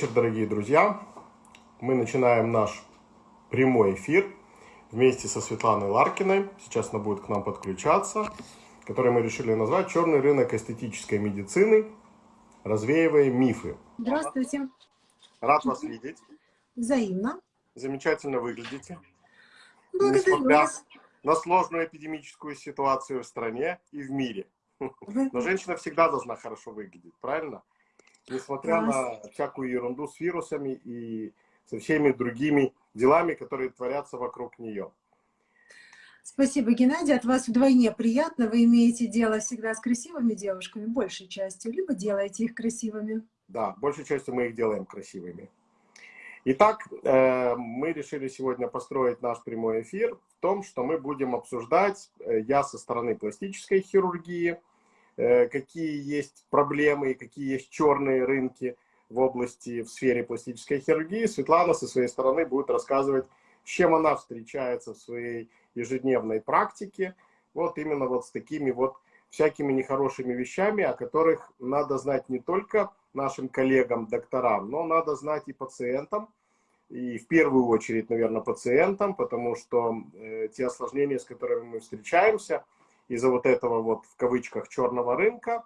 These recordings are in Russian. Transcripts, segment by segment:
Вечер, дорогие друзья. Мы начинаем наш прямой эфир вместе со Светланой Ларкиной. Сейчас она будет к нам подключаться, который мы решили назвать «Черный рынок эстетической медицины. Развеивая мифы». Здравствуйте. Рад вас видеть. Взаимно. Замечательно выглядите. Благодарю Несмотря вас. на сложную эпидемическую ситуацию в стране и в мире. Но женщина всегда должна хорошо выглядеть, правильно? Несмотря на всякую ерунду с вирусами и со всеми другими делами, которые творятся вокруг нее. Спасибо, Геннадий. От вас вдвойне приятно. Вы имеете дело всегда с красивыми девушками, большей частью, либо делаете их красивыми. Да, большей частью мы их делаем красивыми. Итак, э, мы решили сегодня построить наш прямой эфир в том, что мы будем обсуждать, э, я со стороны пластической хирургии, какие есть проблемы и какие есть черные рынки в области, в сфере пластической хирургии. Светлана со своей стороны будет рассказывать, с чем она встречается в своей ежедневной практике. Вот именно вот с такими вот всякими нехорошими вещами, о которых надо знать не только нашим коллегам, докторам, но надо знать и пациентам, и в первую очередь, наверное, пациентам, потому что э, те осложнения, с которыми мы встречаемся, из-за вот этого вот в кавычках черного рынка,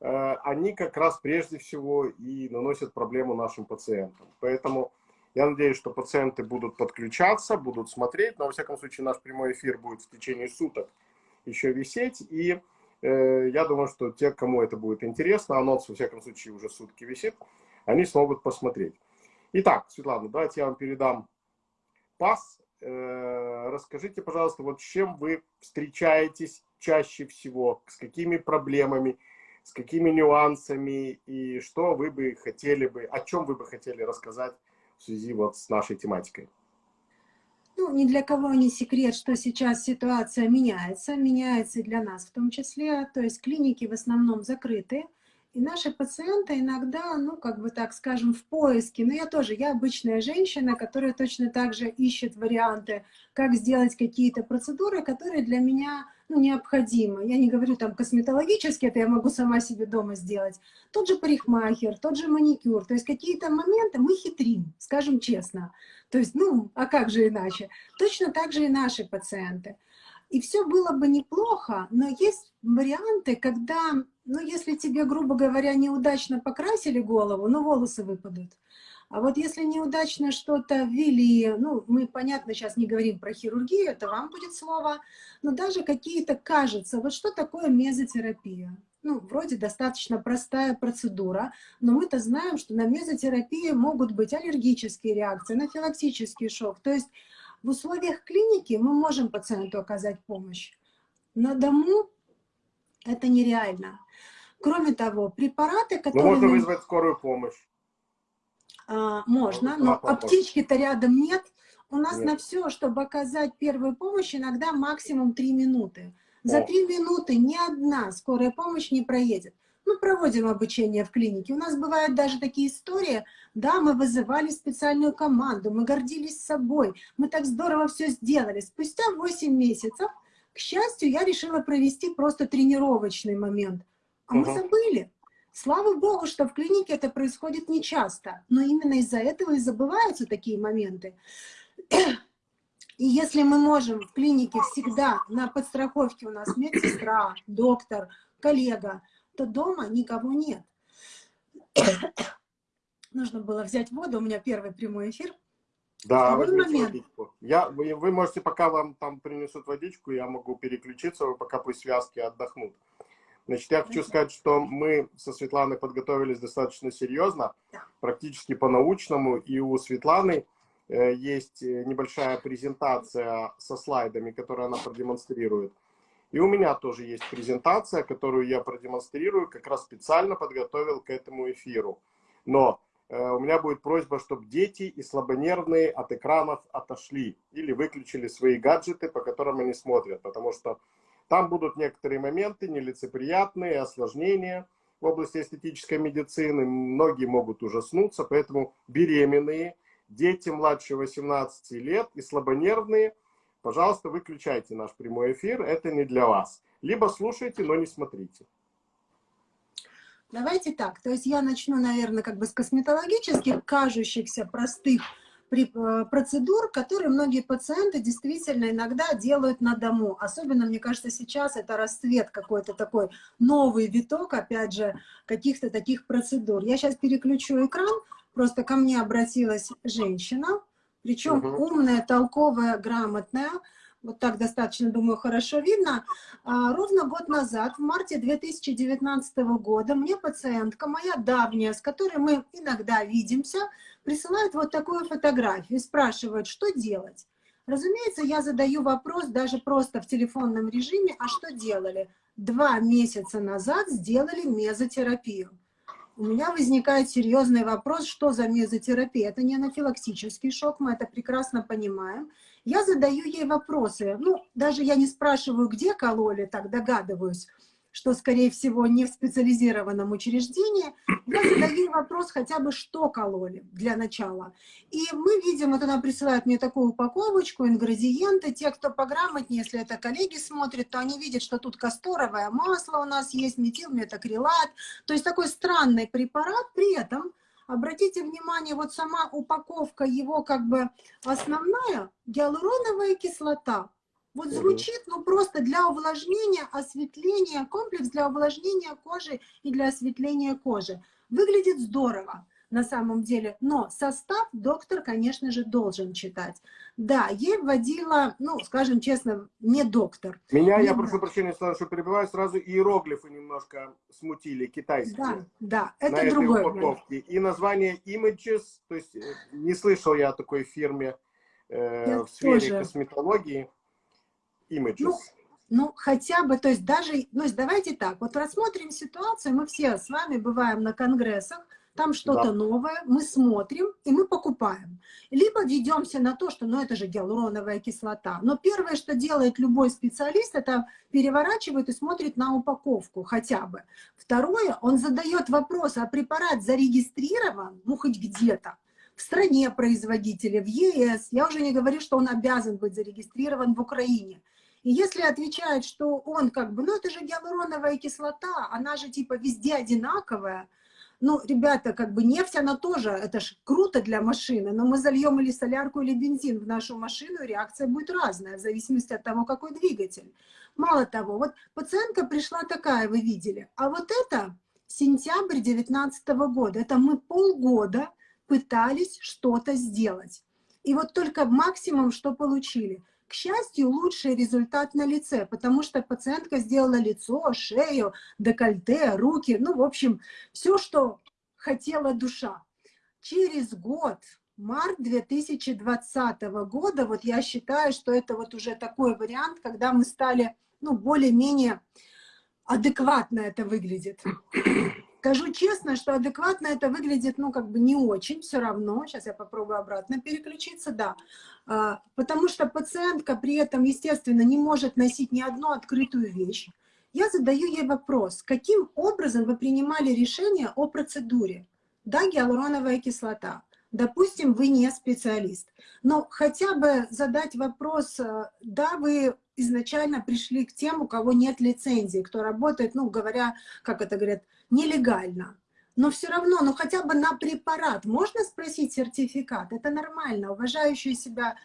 э, они как раз прежде всего и наносят проблему нашим пациентам. Поэтому я надеюсь, что пациенты будут подключаться, будут смотреть, но во всяком случае наш прямой эфир будет в течение суток еще висеть, и Э, я думаю, что те, кому это будет интересно, анонс, во всяком случае, уже сутки висит, они смогут посмотреть. Итак, Светлана, давайте я вам передам пас. Э, расскажите, пожалуйста, вот с чем вы встречаетесь чаще всего, с какими проблемами, с какими нюансами, и что вы бы хотели бы, о чем вы бы хотели рассказать в связи вот с нашей тематикой. Ну, ни для кого не секрет, что сейчас ситуация меняется, меняется и для нас в том числе. То есть клиники в основном закрыты, и наши пациенты иногда, ну, как бы так скажем, в поиске. Но я тоже, я обычная женщина, которая точно так же ищет варианты, как сделать какие-то процедуры, которые для меня ну, необходимы. Я не говорю там косметологически, это я могу сама себе дома сделать. Тот же парикмахер, тот же маникюр. То есть какие-то моменты мы хитрим, скажем честно. То есть, ну, а как же иначе? Точно так же и наши пациенты. И все было бы неплохо, но есть варианты, когда, ну, если тебе, грубо говоря, неудачно покрасили голову, ну, волосы выпадут. А вот если неудачно что-то ввели, ну, мы, понятно, сейчас не говорим про хирургию, это вам будет слово, но даже какие-то, кажется, вот что такое мезотерапия? Ну, вроде достаточно простая процедура, но мы-то знаем, что на мезотерапии могут быть аллергические реакции, анафилактический шок. То есть в условиях клиники мы можем пациенту оказать помощь. На дому это нереально. Кроме того, препараты, которые... Но можно вызвать скорую помощь. А, можно, но аптечки-то рядом нет. У нас нет. на все, чтобы оказать первую помощь, иногда максимум 3 минуты. За 3 минуты ни одна скорая помощь не проедет. Мы проводим обучение в клинике. У нас бывают даже такие истории, да, мы вызывали специальную команду, мы гордились собой, мы так здорово все сделали. Спустя 8 месяцев, к счастью, я решила провести просто тренировочный момент. А угу. мы забыли. Слава богу, что в клинике это происходит нечасто, но именно из-за этого и забываются такие моменты. И если мы можем в клинике всегда на подстраховке у нас медсестра, доктор, коллега, то дома никого нет. Нужно было взять воду, у меня первый прямой эфир. Да, водичку. Я, вы, вы можете, пока вам там принесут водичку, я могу переключиться, вы пока пусть связки отдохнут. Значит, я хочу сказать, что мы со Светланой подготовились достаточно серьезно, практически по-научному, и у Светланы э, есть небольшая презентация со слайдами, которую она продемонстрирует. И у меня тоже есть презентация, которую я продемонстрирую, как раз специально подготовил к этому эфиру. Но э, у меня будет просьба, чтобы дети и слабонервные от экранов отошли или выключили свои гаджеты, по которым они смотрят, потому что там будут некоторые моменты нелицеприятные, осложнения в области эстетической медицины. Многие могут ужаснуться, поэтому беременные, дети младше 18 лет и слабонервные, пожалуйста, выключайте наш прямой эфир, это не для вас. Либо слушайте, но не смотрите. Давайте так, то есть я начну, наверное, как бы с косметологических, кажущихся простых процедур, которые многие пациенты действительно иногда делают на дому. Особенно, мне кажется, сейчас это расцвет какой-то такой новый виток, опять же, каких-то таких процедур. Я сейчас переключу экран, просто ко мне обратилась женщина, причем угу. умная, толковая, грамотная, вот так достаточно, думаю, хорошо видно. А, ровно год назад, в марте 2019 года, мне пациентка, моя давняя, с которой мы иногда видимся, присылает вот такую фотографию и спрашивает, что делать. Разумеется, я задаю вопрос даже просто в телефонном режиме, а что делали? Два месяца назад сделали мезотерапию. У меня возникает серьезный вопрос, что за мезотерапия. Это не анафилактический шок, мы это прекрасно понимаем. Я задаю ей вопросы. Ну, даже я не спрашиваю, где кололи, так догадываюсь, что, скорее всего, не в специализированном учреждении. Я задаю вопрос хотя бы, что кололи для начала. И мы видим, вот она присылает мне такую упаковочку, ингредиенты. Те, кто пограмотнее, если это коллеги смотрят, то они видят, что тут касторовое масло у нас есть, метилметакрилат. То есть такой странный препарат, при этом Обратите внимание, вот сама упаковка его как бы основная, гиалуроновая кислота. Вот звучит, ну просто для увлажнения, осветления, комплекс для увлажнения кожи и для осветления кожи. Выглядит здорово на самом деле. Но состав доктор, конечно же, должен читать. Да, ей вводила, ну, скажем честно, не доктор. Меня, не я прошу прощения, что перебиваю, сразу иероглифы немножко смутили, китайские. Да, да, это на другой. Этой упаковке. И название Images, то есть э, не слышал я о такой фирме э, в сфере тоже. косметологии. Images. Ну, ну, хотя бы, то есть даже, ну, давайте так, вот рассмотрим ситуацию, мы все с вами бываем на конгрессах, там что-то да. новое, мы смотрим и мы покупаем. Либо ведемся на то, что ну это же гиалуроновая кислота. Но первое, что делает любой специалист, это переворачивает и смотрит на упаковку хотя бы. Второе, он задает вопрос, а препарат зарегистрирован, ну хоть где-то, в стране производителя, в ЕС. Я уже не говорю, что он обязан быть зарегистрирован в Украине. И если отвечает, что он как бы, ну это же гиалуроновая кислота, она же типа везде одинаковая, ну, ребята, как бы нефть, она тоже, это ж круто для машины, но мы зальем или солярку, или бензин в нашу машину, реакция будет разная, в зависимости от того, какой двигатель. Мало того, вот пациентка пришла такая, вы видели, а вот это сентябрь 2019 года, это мы полгода пытались что-то сделать. И вот только максимум, что получили – к счастью, лучший результат на лице, потому что пациентка сделала лицо, шею, декольте, руки, ну, в общем, все, что хотела душа. Через год, март 2020 года, вот я считаю, что это вот уже такой вариант, когда мы стали, ну, более-менее адекватно это выглядит. Скажу честно, что адекватно это выглядит, ну, как бы не очень, все равно. Сейчас я попробую обратно переключиться, да. А, потому что пациентка при этом, естественно, не может носить ни одну открытую вещь. Я задаю ей вопрос, каким образом вы принимали решение о процедуре? Да, гиалуроновая кислота. Допустим, вы не специалист, но хотя бы задать вопрос, э, да, вы изначально пришли к тем, у кого нет лицензии, кто работает, ну, говоря, как это говорят, нелегально. Но все равно, ну хотя бы на препарат можно спросить сертификат? Это нормально. Уважающий себя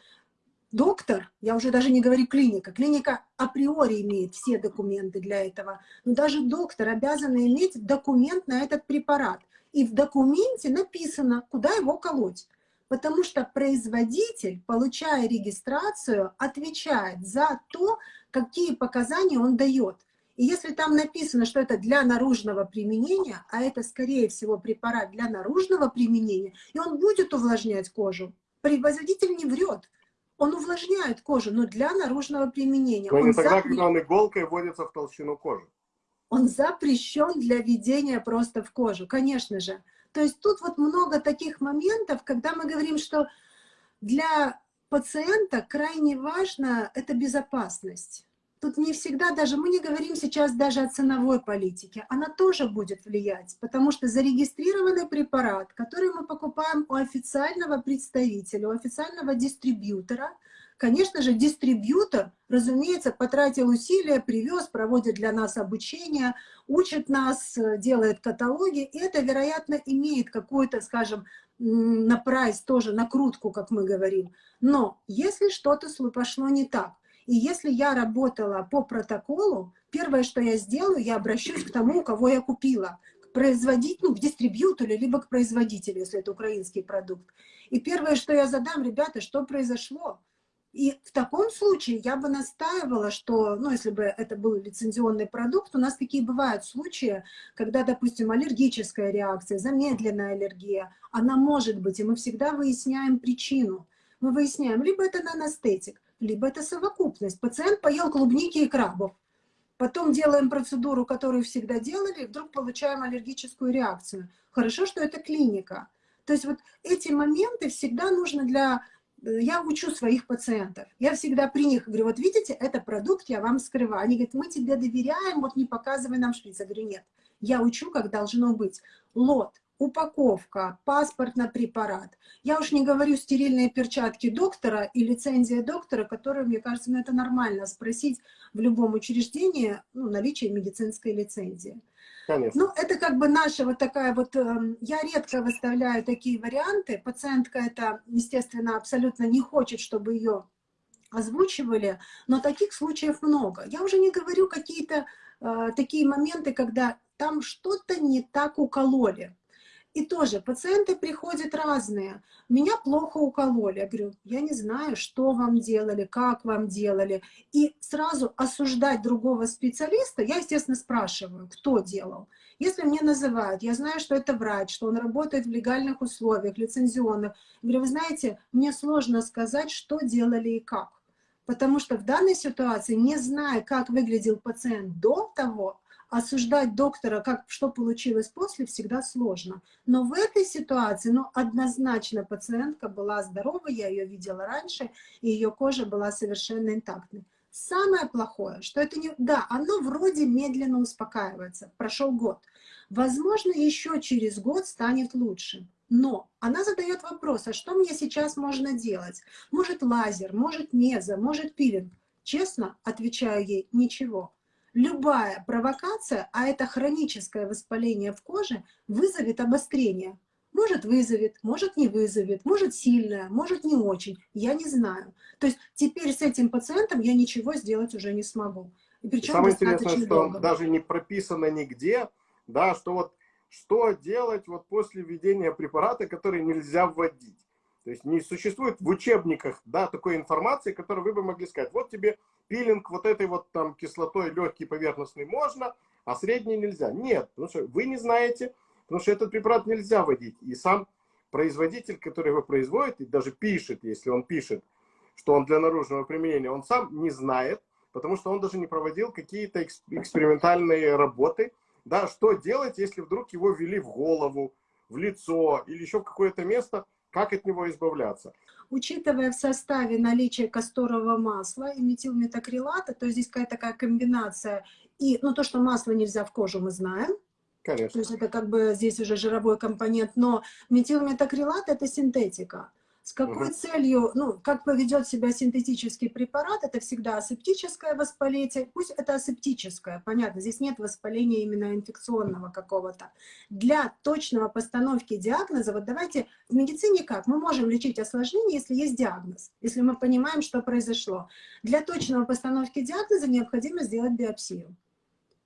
доктор, я уже даже не говорю клиника, клиника априори имеет все документы для этого, но даже доктор обязан иметь документ на этот препарат. И в документе написано, куда его колоть. Потому что производитель, получая регистрацию, отвечает за то, какие показания он дает. И если там написано, что это для наружного применения, а это, скорее всего, препарат для наружного применения, и он будет увлажнять кожу, производитель не врет. Он увлажняет кожу, но для наружного применения. Но он не тогда, запр... когда он иголкой вводится в толщину кожи. Он запрещен для введения просто в кожу, конечно же. То есть тут вот много таких моментов, когда мы говорим, что для пациента крайне важно это безопасность. Тут не всегда даже, мы не говорим сейчас даже о ценовой политике, она тоже будет влиять, потому что зарегистрированный препарат, который мы покупаем у официального представителя, у официального дистрибьютора, Конечно же, дистрибьютор, разумеется, потратил усилия, привез, проводит для нас обучение, учит нас, делает каталоги, и это, вероятно, имеет какую-то, скажем, на прайс тоже, накрутку, как мы говорим. Но если что-то пошло не так, и если я работала по протоколу, первое, что я сделаю, я обращусь к тому, кого я купила, к производителю, ну, к дистрибьютору, либо к производителю, если это украинский продукт. И первое, что я задам, ребята, что произошло? И в таком случае я бы настаивала, что, ну, если бы это был лицензионный продукт, у нас такие бывают случаи, когда, допустим, аллергическая реакция, замедленная аллергия, она может быть, и мы всегда выясняем причину. Мы выясняем, либо это наностетик, либо это совокупность. Пациент поел клубники и крабов. Потом делаем процедуру, которую всегда делали, и вдруг получаем аллергическую реакцию. Хорошо, что это клиника. То есть вот эти моменты всегда нужно для я учу своих пациентов. Я всегда при них говорю, вот видите, это продукт, я вам скрываю. Они говорят, мы тебе доверяем, вот не показывай нам шприц. Я говорю, нет, я учу, как должно быть. Лот, упаковка, паспорт на препарат. Я уж не говорю стерильные перчатки доктора и лицензия доктора, которую, мне кажется, ну, это нормально спросить в любом учреждении ну, наличие медицинской лицензии. Конечно. Ну, это как бы наша вот такая вот... Эм, я редко выставляю такие варианты. Пациентка это, естественно, абсолютно не хочет, чтобы ее озвучивали, но таких случаев много. Я уже не говорю какие-то э, такие моменты, когда там что-то не так укололи. И тоже пациенты приходят разные. Меня плохо укололи. Я говорю, я не знаю, что вам делали, как вам делали. И сразу осуждать другого специалиста, я, естественно, спрашиваю, кто делал. Если мне называют, я знаю, что это врач, что он работает в легальных условиях, лицензионных. Я говорю, вы знаете, мне сложно сказать, что делали и как. Потому что в данной ситуации, не зная, как выглядел пациент до того, осуждать доктора, как, что получилось после, всегда сложно. Но в этой ситуации, ну, однозначно пациентка была здорова, я ее видела раньше, и ее кожа была совершенно интактной. Самое плохое, что это не... Да, оно вроде медленно успокаивается, прошел год. Возможно, еще через год станет лучше. Но она задает вопрос, а что мне сейчас можно делать? Может лазер, может мезо, может пилинг? Честно, отвечаю ей, ничего любая провокация, а это хроническое воспаление в коже, вызовет обострение. Может вызовет, может не вызовет, может сильное, может не очень, я не знаю. То есть теперь с этим пациентом я ничего сделать уже не смогу. И причем Самое интересное, что долго. даже не прописано нигде, да, что вот что делать вот после введения препарата, который нельзя вводить. То есть не существует в учебниках да, такой информации, которую вы бы могли сказать. Вот тебе пилинг вот этой вот там кислотой легкий поверхностный можно, а средний нельзя. Нет, потому что вы не знаете, потому что этот препарат нельзя вводить. И сам производитель, который его производит, и даже пишет, если он пишет, что он для наружного применения, он сам не знает, потому что он даже не проводил какие-то экспериментальные работы, да, что делать, если вдруг его ввели в голову, в лицо или еще в какое-то место, как от него избавляться? Учитывая в составе наличие касторового масла и метилметакрилата, то есть здесь какая-то такая комбинация, и, ну, то, что масло нельзя в кожу, мы знаем, Конечно. То есть это как бы здесь уже жировой компонент, но метилметакрилат это синтетика. С какой угу. целью, ну, как поведет себя синтетический препарат, это всегда асептическое воспаление, пусть это асептическое, понятно, здесь нет воспаления именно инфекционного какого-то. Для точного постановки диагноза, вот давайте, в медицине как? Мы можем лечить осложнение, если есть диагноз, если мы понимаем, что произошло. Для точного постановки диагноза необходимо сделать биопсию.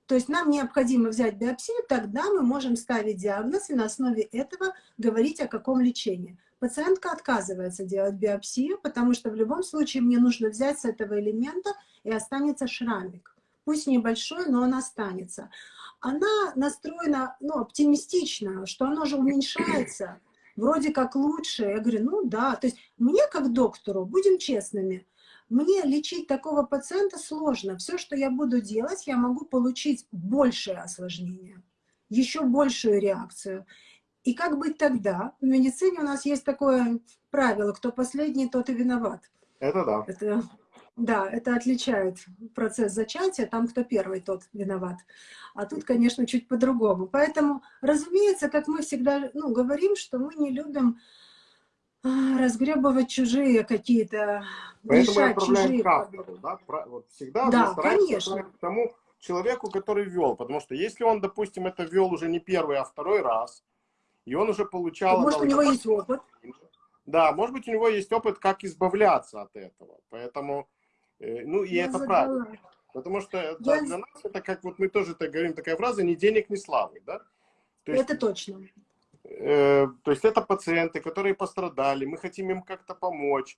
То есть нам необходимо взять биопсию, тогда мы можем ставить диагноз и на основе этого говорить о каком лечении. Пациентка отказывается делать биопсию, потому что в любом случае мне нужно взять с этого элемента и останется шрамик. Пусть небольшой, но он останется. Она настроена ну, оптимистично, что оно же уменьшается, вроде как лучше. Я говорю, ну да, то есть мне как доктору, будем честными, мне лечить такого пациента сложно. Все, что я буду делать, я могу получить большее осложнение, еще большую реакцию. И как быть тогда? В медицине у нас есть такое правило, кто последний, тот и виноват. Это да. Это, да, это отличает процесс зачатия, там кто первый, тот виноват. А тут, конечно, чуть по-другому. Поэтому, разумеется, как мы всегда ну, говорим, что мы не любим а, разгребывать чужие какие-то, мы отправляем к автору, да? Вот всегда да, конечно. к тому человеку, который вел, потому что если он, допустим, это вел уже не первый, а второй раз, и он уже получал... Может, у него есть опыт. Да, может быть, у него есть опыт, как избавляться от этого. Поэтому, э, ну, и Я это задала. правильно. Потому что Я... да, для нас это, как вот мы тоже так говорим, такая фраза, ни денег, ни славы, да? То есть, это точно. Э, то есть это пациенты, которые пострадали, мы хотим им как-то помочь,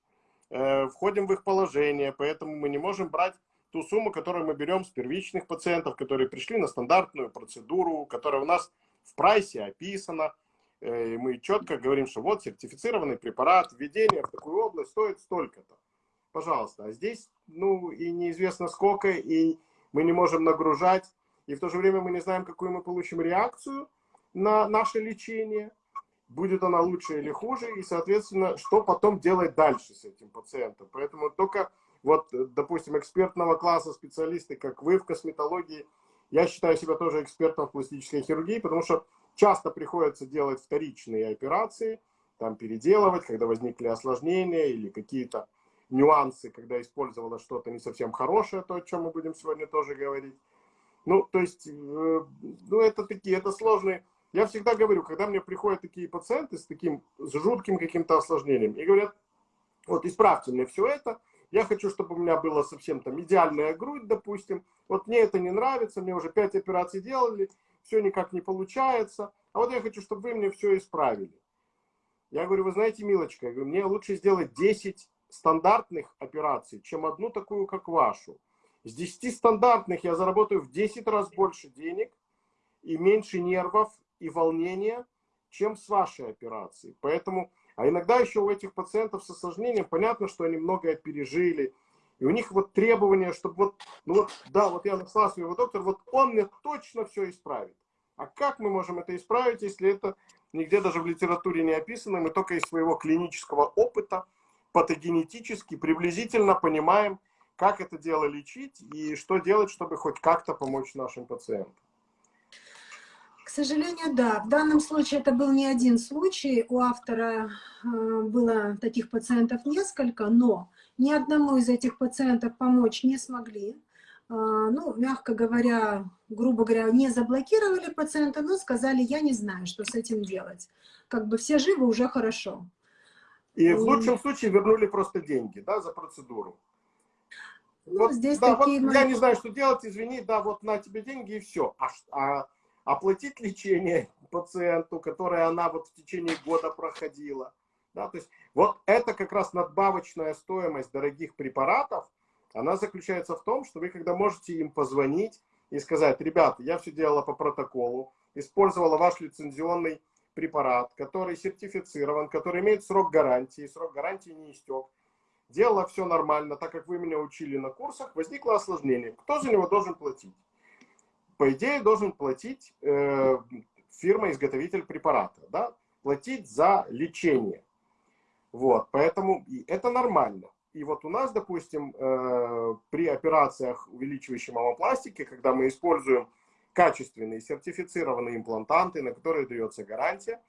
э, входим в их положение, поэтому мы не можем брать ту сумму, которую мы берем с первичных пациентов, которые пришли на стандартную процедуру, которая у нас в прайсе описана. Э, и мы четко говорим, что вот сертифицированный препарат, введение в такую область стоит столько-то. Пожалуйста. А здесь, ну, и неизвестно сколько, и мы не можем нагружать, и в то же время мы не знаем, какую мы получим реакцию на наше лечение, будет она лучше или хуже, и, соответственно, что потом делать дальше с этим пациентом. Поэтому только вот, допустим, экспертного класса специалисты, как вы в косметологии, я считаю себя тоже экспертом в пластической хирургии, потому что часто приходится делать вторичные операции, там переделывать, когда возникли осложнения или какие-то нюансы, когда использовалось что-то не совсем хорошее, то, о чем мы будем сегодня тоже говорить. Ну, то есть, э, ну, это такие, это сложные. Я всегда говорю, когда мне приходят такие пациенты с таким, с жутким каким-то осложнением, и говорят, вот исправьте мне все это, я хочу, чтобы у меня была совсем там идеальная грудь, допустим. Вот мне это не нравится, мне уже 5 операций делали, все никак не получается. А вот я хочу, чтобы вы мне все исправили. Я говорю, вы знаете, милочка, я говорю, мне лучше сделать 10 стандартных операций, чем одну такую, как вашу. С 10 стандартных я заработаю в 10 раз больше денег и меньше нервов и волнения, чем с вашей операцией. Поэтому а иногда еще у этих пациентов с осложнением понятно, что они многое пережили. И у них вот требования, чтобы вот, ну вот, да, вот я нашла своего доктора, вот он мне точно все исправит. А как мы можем это исправить, если это нигде даже в литературе не описано, мы только из своего клинического опыта патогенетически приблизительно понимаем, как это дело лечить и что делать, чтобы хоть как-то помочь нашим пациентам. К сожалению, да. В данном случае это был не один случай. У автора э, было таких пациентов несколько, но ни одному из этих пациентов помочь не смогли. Э, ну, мягко говоря, грубо говоря, не заблокировали пациента, но сказали, я не знаю, что с этим делать. Как бы все живы, уже хорошо. И в лучшем случае вернули просто деньги, да, за процедуру. Ну, вот, здесь да, такие... Вот, я не знаю, что делать, извини, да, вот на тебе деньги и все. А, а оплатить лечение пациенту, которое она вот в течение года проходила. Да, то есть вот это как раз надбавочная стоимость дорогих препаратов, она заключается в том, что вы когда можете им позвонить и сказать, ребята, я все делала по протоколу, использовала ваш лицензионный препарат, который сертифицирован, который имеет срок гарантии, срок гарантии не истек, делала все нормально, так как вы меня учили на курсах, возникло осложнение. Кто за него должен платить? по идее, должен платить э, фирма-изготовитель препарата, да? платить за лечение. Вот, поэтому это нормально. И вот у нас, допустим, э, при операциях, увеличивающей мамопластики, когда мы используем качественные сертифицированные имплантанты, на которые дается гарантия,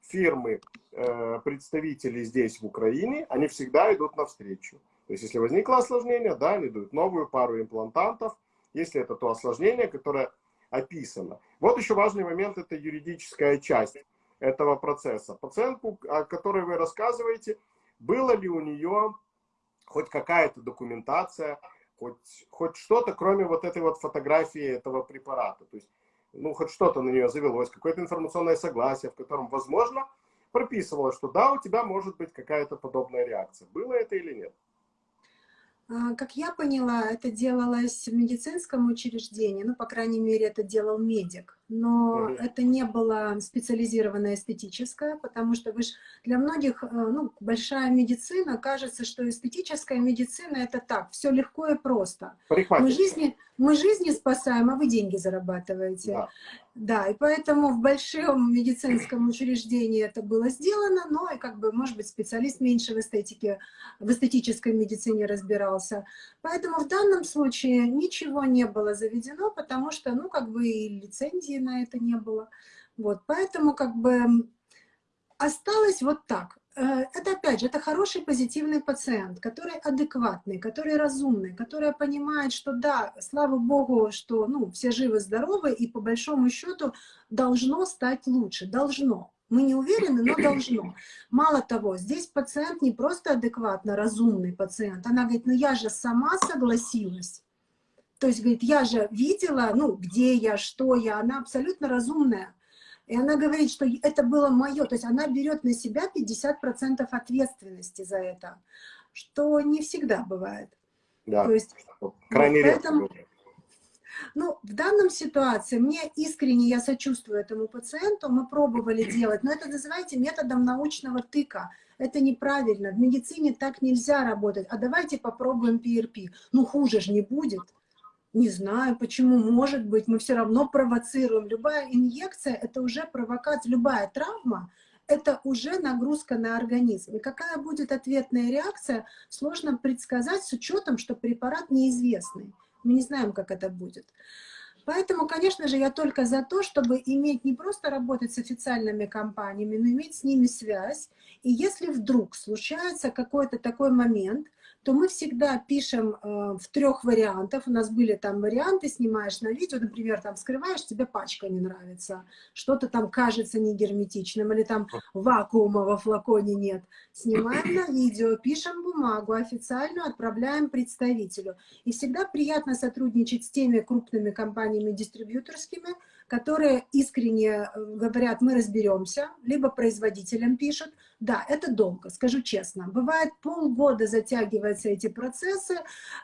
фирмы, э, представители здесь в Украине, они всегда идут навстречу. То есть, если возникло осложнение, да, они дают новую пару имплантантов, если это то осложнение, которое описано. Вот еще важный момент, это юридическая часть этого процесса. Пациентку, о которой вы рассказываете, было ли у нее хоть какая-то документация, хоть, хоть что-то, кроме вот этой вот фотографии этого препарата. То есть, ну, хоть что-то на нее завелось, какое-то информационное согласие, в котором, возможно, прописывалось, что да, у тебя может быть какая-то подобная реакция. Было это или нет? А, как я поняла, это делалось в медицинском учреждении, ну, по крайней мере, это делал медик, но mm это не было специализированное эстетическое, потому что вы ж, для многих, э, ну, большая медицина, кажется, что эстетическая медицина это так, все легко и просто. Мы жизни, мы жизни спасаем, а вы деньги зарабатываете. Да. да, и поэтому в большом медицинском учреждении это было сделано, но и как бы, может быть, специалист меньше в эстетике, в эстетической медицине разбирался. Поэтому в данном случае ничего не было заведено, потому что, ну, как бы и лицензии на это не было. Вот, поэтому как бы осталось вот так. Э, это опять же, это хороший позитивный пациент, который адекватный, который разумный, который понимает, что да, слава богу, что ну, все живы-здоровы, и по большому счету должно стать лучше, должно. Мы не уверены, но должно. Мало того, здесь пациент не просто адекватно разумный пациент, она говорит, ну я же сама согласилась. То есть, говорит, я же видела, ну, где я, что я, она абсолютно разумная. И она говорит, что это было мое, то есть она берет на себя 50% ответственности за это, что не всегда бывает. Да, то есть, крайне вот, редко поэтому, ну, в данном ситуации мне искренне, я сочувствую этому пациенту, мы пробовали делать, но это называйте методом научного тыка. Это неправильно, в медицине так нельзя работать. А давайте попробуем PRP. Ну, хуже же не будет. Не знаю, почему, может быть, мы все равно провоцируем. Любая инъекция – это уже провокация, любая травма – это уже нагрузка на организм. И какая будет ответная реакция, сложно предсказать с учетом, что препарат неизвестный. Мы не знаем, как это будет. Поэтому, конечно же, я только за то, чтобы иметь не просто работать с официальными компаниями, но иметь с ними связь. И если вдруг случается какой-то такой момент, то мы всегда пишем э, в трех вариантах. У нас были там варианты, снимаешь на видео, например, там скрываешь, тебе пачка не нравится, что-то там кажется не герметичным, или там вакуума во флаконе нет. Снимаем на видео, пишем бумагу официальную, отправляем представителю. И всегда приятно сотрудничать с теми крупными компаниями дистрибьюторскими, которые искренне э, говорят, мы разберемся, либо производителям пишут. Да, это долго, скажу честно. Бывает полгода затягиваются эти процессы,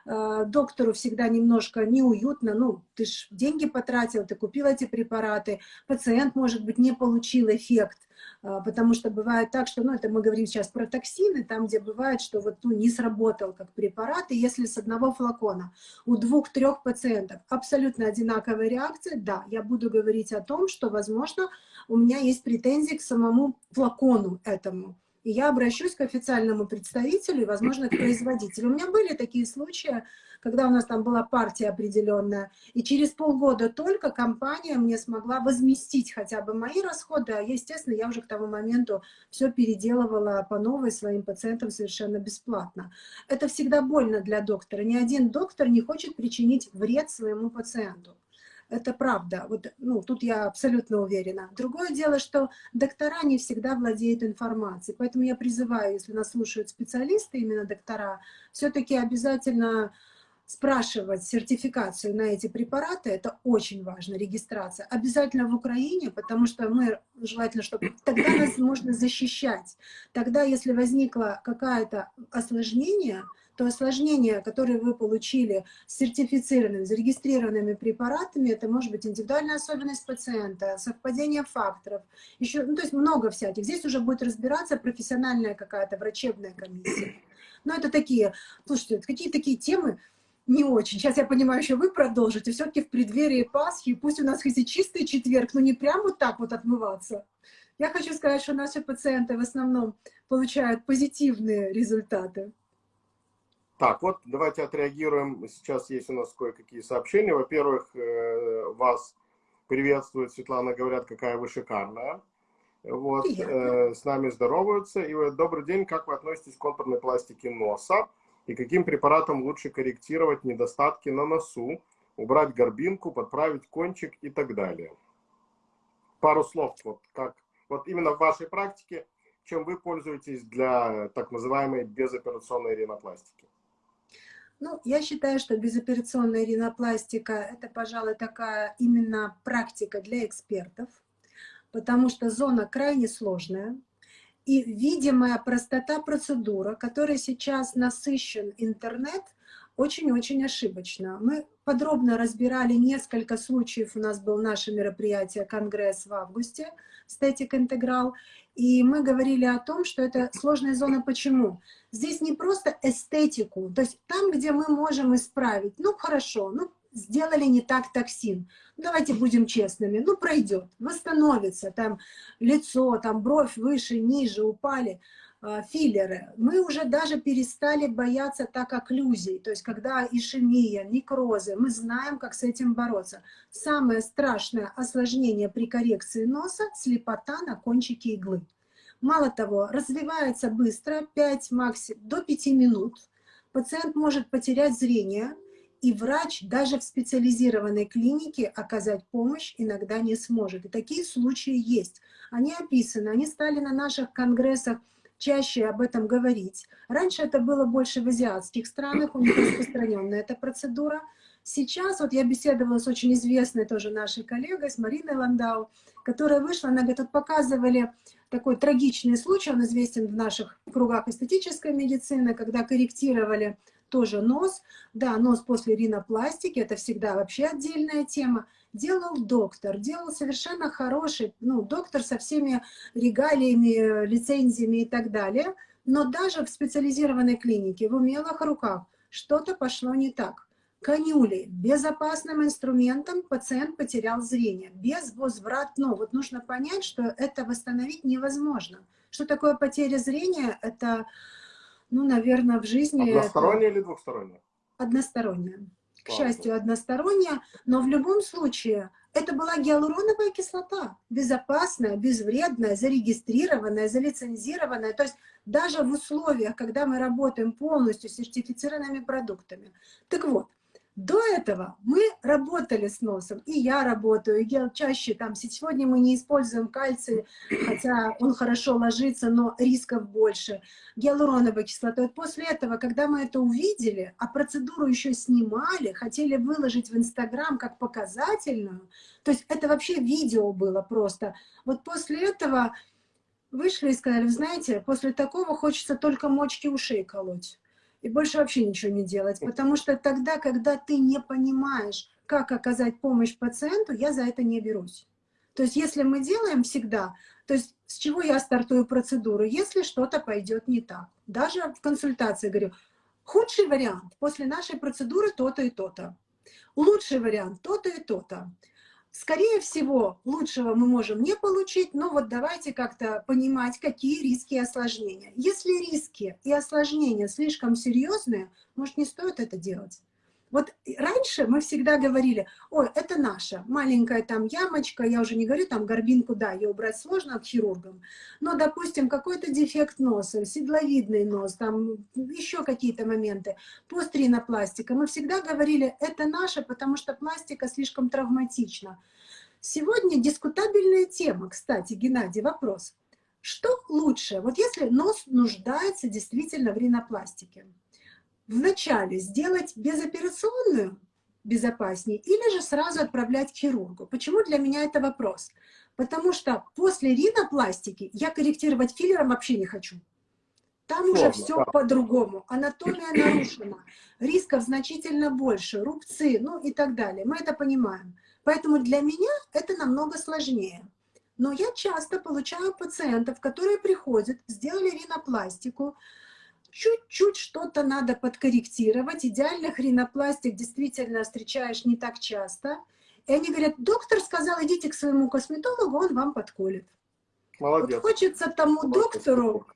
э, доктору всегда немножко неуютно, ну, ты ж деньги потратил, ты купил эти препараты, пациент, может быть, не получил эффект, а, потому что бывает так, что, ну, это мы говорим сейчас про токсины, там, где бывает, что вот, ну, не сработал как препарат, и если с одного флакона у двух-трех пациентов абсолютно одинаковая реакция, да, я буду говорить о том, что, возможно, у меня есть претензии к самому флакону этому, и я обращусь к официальному представителю и, возможно, к производителю. У меня были такие случаи, когда у нас там была партия определенная, и через полгода только компания мне смогла возместить хотя бы мои расходы, а, естественно, я уже к тому моменту все переделывала по новой своим пациентам совершенно бесплатно. Это всегда больно для доктора. Ни один доктор не хочет причинить вред своему пациенту. Это правда. Вот, ну, тут я абсолютно уверена. Другое дело, что доктора не всегда владеют информацией. Поэтому я призываю, если нас слушают специалисты, именно доктора, все-таки обязательно спрашивать сертификацию на эти препараты, это очень важно, регистрация. Обязательно в Украине, потому что мы, желательно, чтобы тогда нас можно защищать. Тогда, если возникло какое-то осложнение, то осложнения, которые вы получили с сертифицированными, зарегистрированными препаратами, это может быть индивидуальная особенность пациента, совпадение факторов, еще, ну, то есть много всяких. Здесь уже будет разбираться профессиональная какая-то врачебная комиссия. Но это такие, слушайте, какие такие темы, не очень. Сейчас я понимаю, что вы продолжите. Все-таки в преддверии Пасхи, пусть у нас хоть и чистый четверг, но не прям вот так вот отмываться. Я хочу сказать, что наши пациенты в основном получают позитивные результаты. Так, вот давайте отреагируем. Сейчас есть у нас кое-какие сообщения. Во-первых, э, вас приветствует Светлана, говорят, какая вы шикарная. Вот, э, с нами здороваются. И добрый день, как вы относитесь к контурной пластике носа? и каким препаратом лучше корректировать недостатки на носу, убрать горбинку, подправить кончик и так далее. Пару слов, вот, как, вот именно в вашей практике, чем вы пользуетесь для так называемой безоперационной ринопластики? Ну, я считаю, что безоперационная ринопластика – это, пожалуй, такая именно практика для экспертов, потому что зона крайне сложная, и видимая простота процедура, которой сейчас насыщен интернет, очень-очень ошибочно. Мы подробно разбирали несколько случаев, у нас был наше мероприятие, конгресс в августе, Static Integral, и мы говорили о том, что это сложная зона. Почему? Здесь не просто эстетику, то есть там, где мы можем исправить, ну хорошо, ну сделали не так токсин. Давайте будем честными. Ну, пройдет, восстановится. Там лицо, там бровь выше, ниже упали. А, филлеры. Мы уже даже перестали бояться так окклюзий. То есть, когда ишемия, некрозы, мы знаем, как с этим бороться. Самое страшное осложнение при коррекции носа – слепота на кончике иглы. Мало того, развивается быстро, 5 максимум, до 5 минут. Пациент может потерять зрение, и врач даже в специализированной клинике оказать помощь иногда не сможет. И такие случаи есть. Они описаны, они стали на наших конгрессах чаще об этом говорить. Раньше это было больше в азиатских странах, у них распространенная эта процедура. Сейчас, вот я беседовала с очень известной тоже нашей коллегой, с Мариной Ландау, которая вышла, она говорит, вот показывали такой трагичный случай, он известен в наших кругах эстетической медицины, когда корректировали тоже нос. Да, нос после ринопластики, это всегда вообще отдельная тема. Делал доктор, делал совершенно хороший, ну, доктор со всеми регалиями, лицензиями и так далее. Но даже в специализированной клинике, в умелых руках, что-то пошло не так. Конюли. Безопасным инструментом пациент потерял зрение. Без возвратно. Вот нужно понять, что это восстановить невозможно. Что такое потеря зрения? Это ну, наверное, в жизни... Односторонняя это... или двухсторонняя? Односторонняя. К счастью, односторонняя, но в любом случае это была гиалуроновая кислота, безопасная, безвредная, зарегистрированная, залицензированная. То есть даже в условиях, когда мы работаем полностью с сертифицированными продуктами. Так вот, до этого мы работали с носом, и я работаю, и чаще там, сегодня мы не используем кальций, хотя он хорошо ложится, но рисков больше, гиалуроновой кислотой. После этого, когда мы это увидели, а процедуру еще снимали, хотели выложить в Инстаграм как показательную, то есть это вообще видео было просто. Вот после этого вышли и сказали, знаете, после такого хочется только мочки ушей колоть и больше вообще ничего не делать. Потому что тогда, когда ты не понимаешь, как оказать помощь пациенту, я за это не берусь. То есть если мы делаем всегда, то есть с чего я стартую процедуру, если что-то пойдет не так. Даже в консультации говорю, худший вариант после нашей процедуры то-то и то-то. Лучший вариант то-то и то-то. Скорее всего, лучшего мы можем не получить, но вот давайте как-то понимать, какие риски и осложнения. Если риски и осложнения слишком серьезные, может, не стоит это делать. Вот раньше мы всегда говорили, ой, это наша, маленькая там ямочка, я уже не говорю, там горбинку, да, ее убрать сложно к хирургам, но, допустим, какой-то дефект носа, седловидный нос, там еще какие-то моменты, постринопластика, мы всегда говорили, это наша, потому что пластика слишком травматична. Сегодня дискутабельная тема, кстати, Геннадий, вопрос. Что лучше, вот если нос нуждается действительно в ринопластике, вначале сделать безоперационную безопаснее или же сразу отправлять к хирургу. Почему для меня это вопрос? Потому что после ринопластики я корректировать филлером вообще не хочу. Там Сложно, уже все да. по-другому. Анатомия нарушена, рисков значительно больше, рубцы, ну и так далее. Мы это понимаем. Поэтому для меня это намного сложнее. Но я часто получаю пациентов, которые приходят, сделали ринопластику, чуть-чуть что-то надо подкорректировать. Идеальных ринопластик действительно встречаешь не так часто. И они говорят, доктор сказал, идите к своему косметологу, он вам подколет. Молодец. Вот хочется тому Молодец. доктору,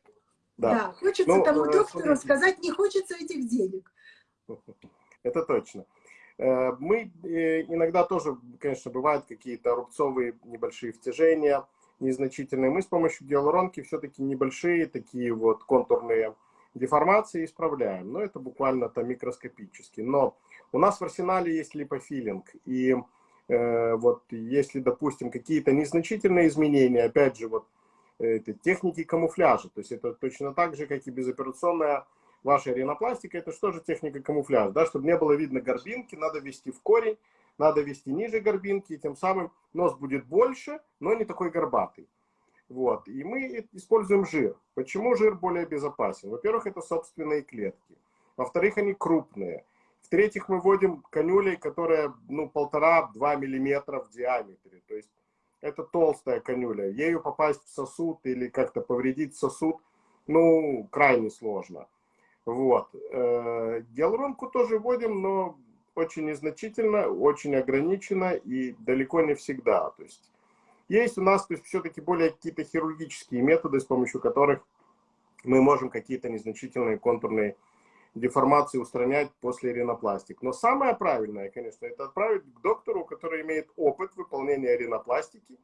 да. да, хочется ну, тому э, доктору смотрите. сказать, не хочется этих денег. Это точно. Э, мы э, иногда тоже, конечно, бывают какие-то рубцовые небольшие втяжения, незначительные. Мы с помощью гиалуронки все-таки небольшие такие вот контурные деформации исправляем, но это буквально там микроскопически. Но у нас в арсенале есть липофилинг, и э, вот если, допустим, какие-то незначительные изменения, опять же, вот это техники камуфляжа, то есть это точно так же, как и безоперационная ваша ринопластика, это что же техника камуфляжа, да, чтобы не было видно горбинки, надо ввести в корень, надо ввести ниже горбинки, и тем самым нос будет больше, но не такой горбатый. Вот. И мы используем жир. Почему жир более безопасен? Во-первых, это собственные клетки. Во-вторых, они крупные. В-третьих, мы вводим канюлей, которая ну, полтора-два миллиметра в диаметре. То есть это толстая канюля. Ею попасть в сосуд или как-то повредить сосуд, ну, крайне сложно. Вот. Э, гиалуронку тоже вводим, но очень незначительно, очень ограниченно и далеко не всегда. То есть есть у нас все-таки более какие-то хирургические методы, с помощью которых мы можем какие-то незначительные контурные деформации устранять после ринопластик. Но самое правильное, конечно, это отправить к доктору, который имеет опыт выполнения ринопластики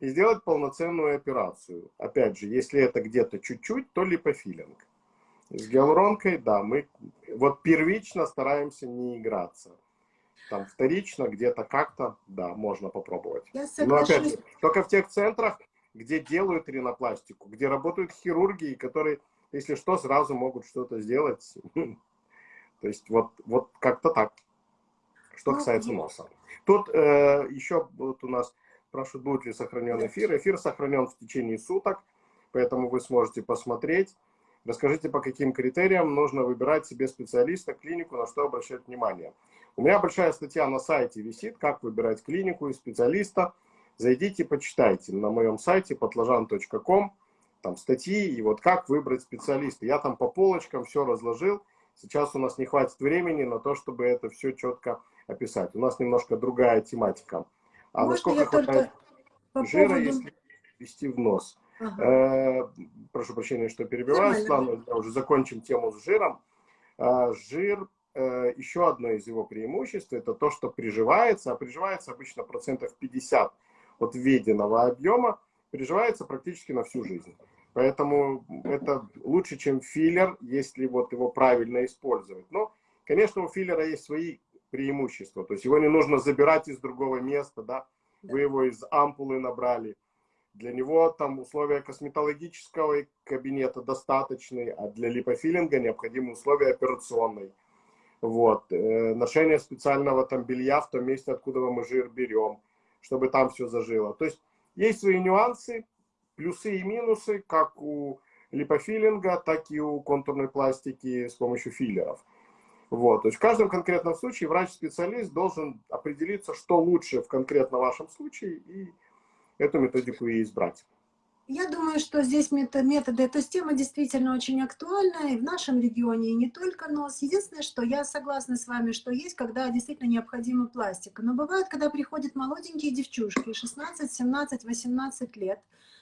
и сделать полноценную операцию. Опять же, если это где-то чуть-чуть, то липофилинг. С гиалуронкой, да, мы вот первично стараемся не играться. Там вторично, где-то как-то, да, можно попробовать. Я Но опять же, только в тех центрах, где делают ринопластику, где работают хирурги, которые, если что, сразу могут что-то сделать. То есть вот, вот как-то так, что ну, касается носа. Тут э, еще вот у нас спрашивают, будет ли сохранен эфир. Эфир сохранен в течение суток, поэтому вы сможете посмотреть. Расскажите, по каким критериям нужно выбирать себе специалиста, клинику, на что обращать внимание. У меня большая статья на сайте висит, как выбирать клинику и специалиста. Зайдите, почитайте на моем сайте подложан.ком, там статьи, и вот как выбрать специалиста. Я там по полочкам все разложил. Сейчас у нас не хватит времени на то, чтобы это все четко описать. У нас немножко другая тематика. А Можно насколько хватает по жира, поводу... если ввести в нос? Ага. Э, прошу прощения, что перебиваю, Светлана, уже закончим тему с жиром. Э, жир, э, еще одно из его преимуществ, это то, что приживается, а приживается обычно процентов 50 от введенного объема, приживается практически на всю жизнь. Поэтому это лучше, чем филлер, если вот его правильно использовать. Но, конечно, у филлера есть свои преимущества. То есть его не нужно забирать из другого места, да, вы его из ампулы набрали для него там условия косметологического кабинета достаточные, а для липофилинга необходимы условия операционной. Вот. Э, ношение специального там белья в том месте, откуда мы жир берем, чтобы там все зажило. То есть есть свои нюансы, плюсы и минусы, как у липофилинга, так и у контурной пластики с помощью филлеров. Вот. То есть в каждом конкретном случае врач-специалист должен определиться, что лучше в конкретно вашем случае и эту методику и избрать. Я думаю, что здесь методы, эта тема действительно очень актуальна и в нашем регионе, и не только нос. Единственное, что я согласна с вами, что есть, когда действительно необходима пластика. Но бывает, когда приходят молоденькие девчушки, 16, 17, 18 лет,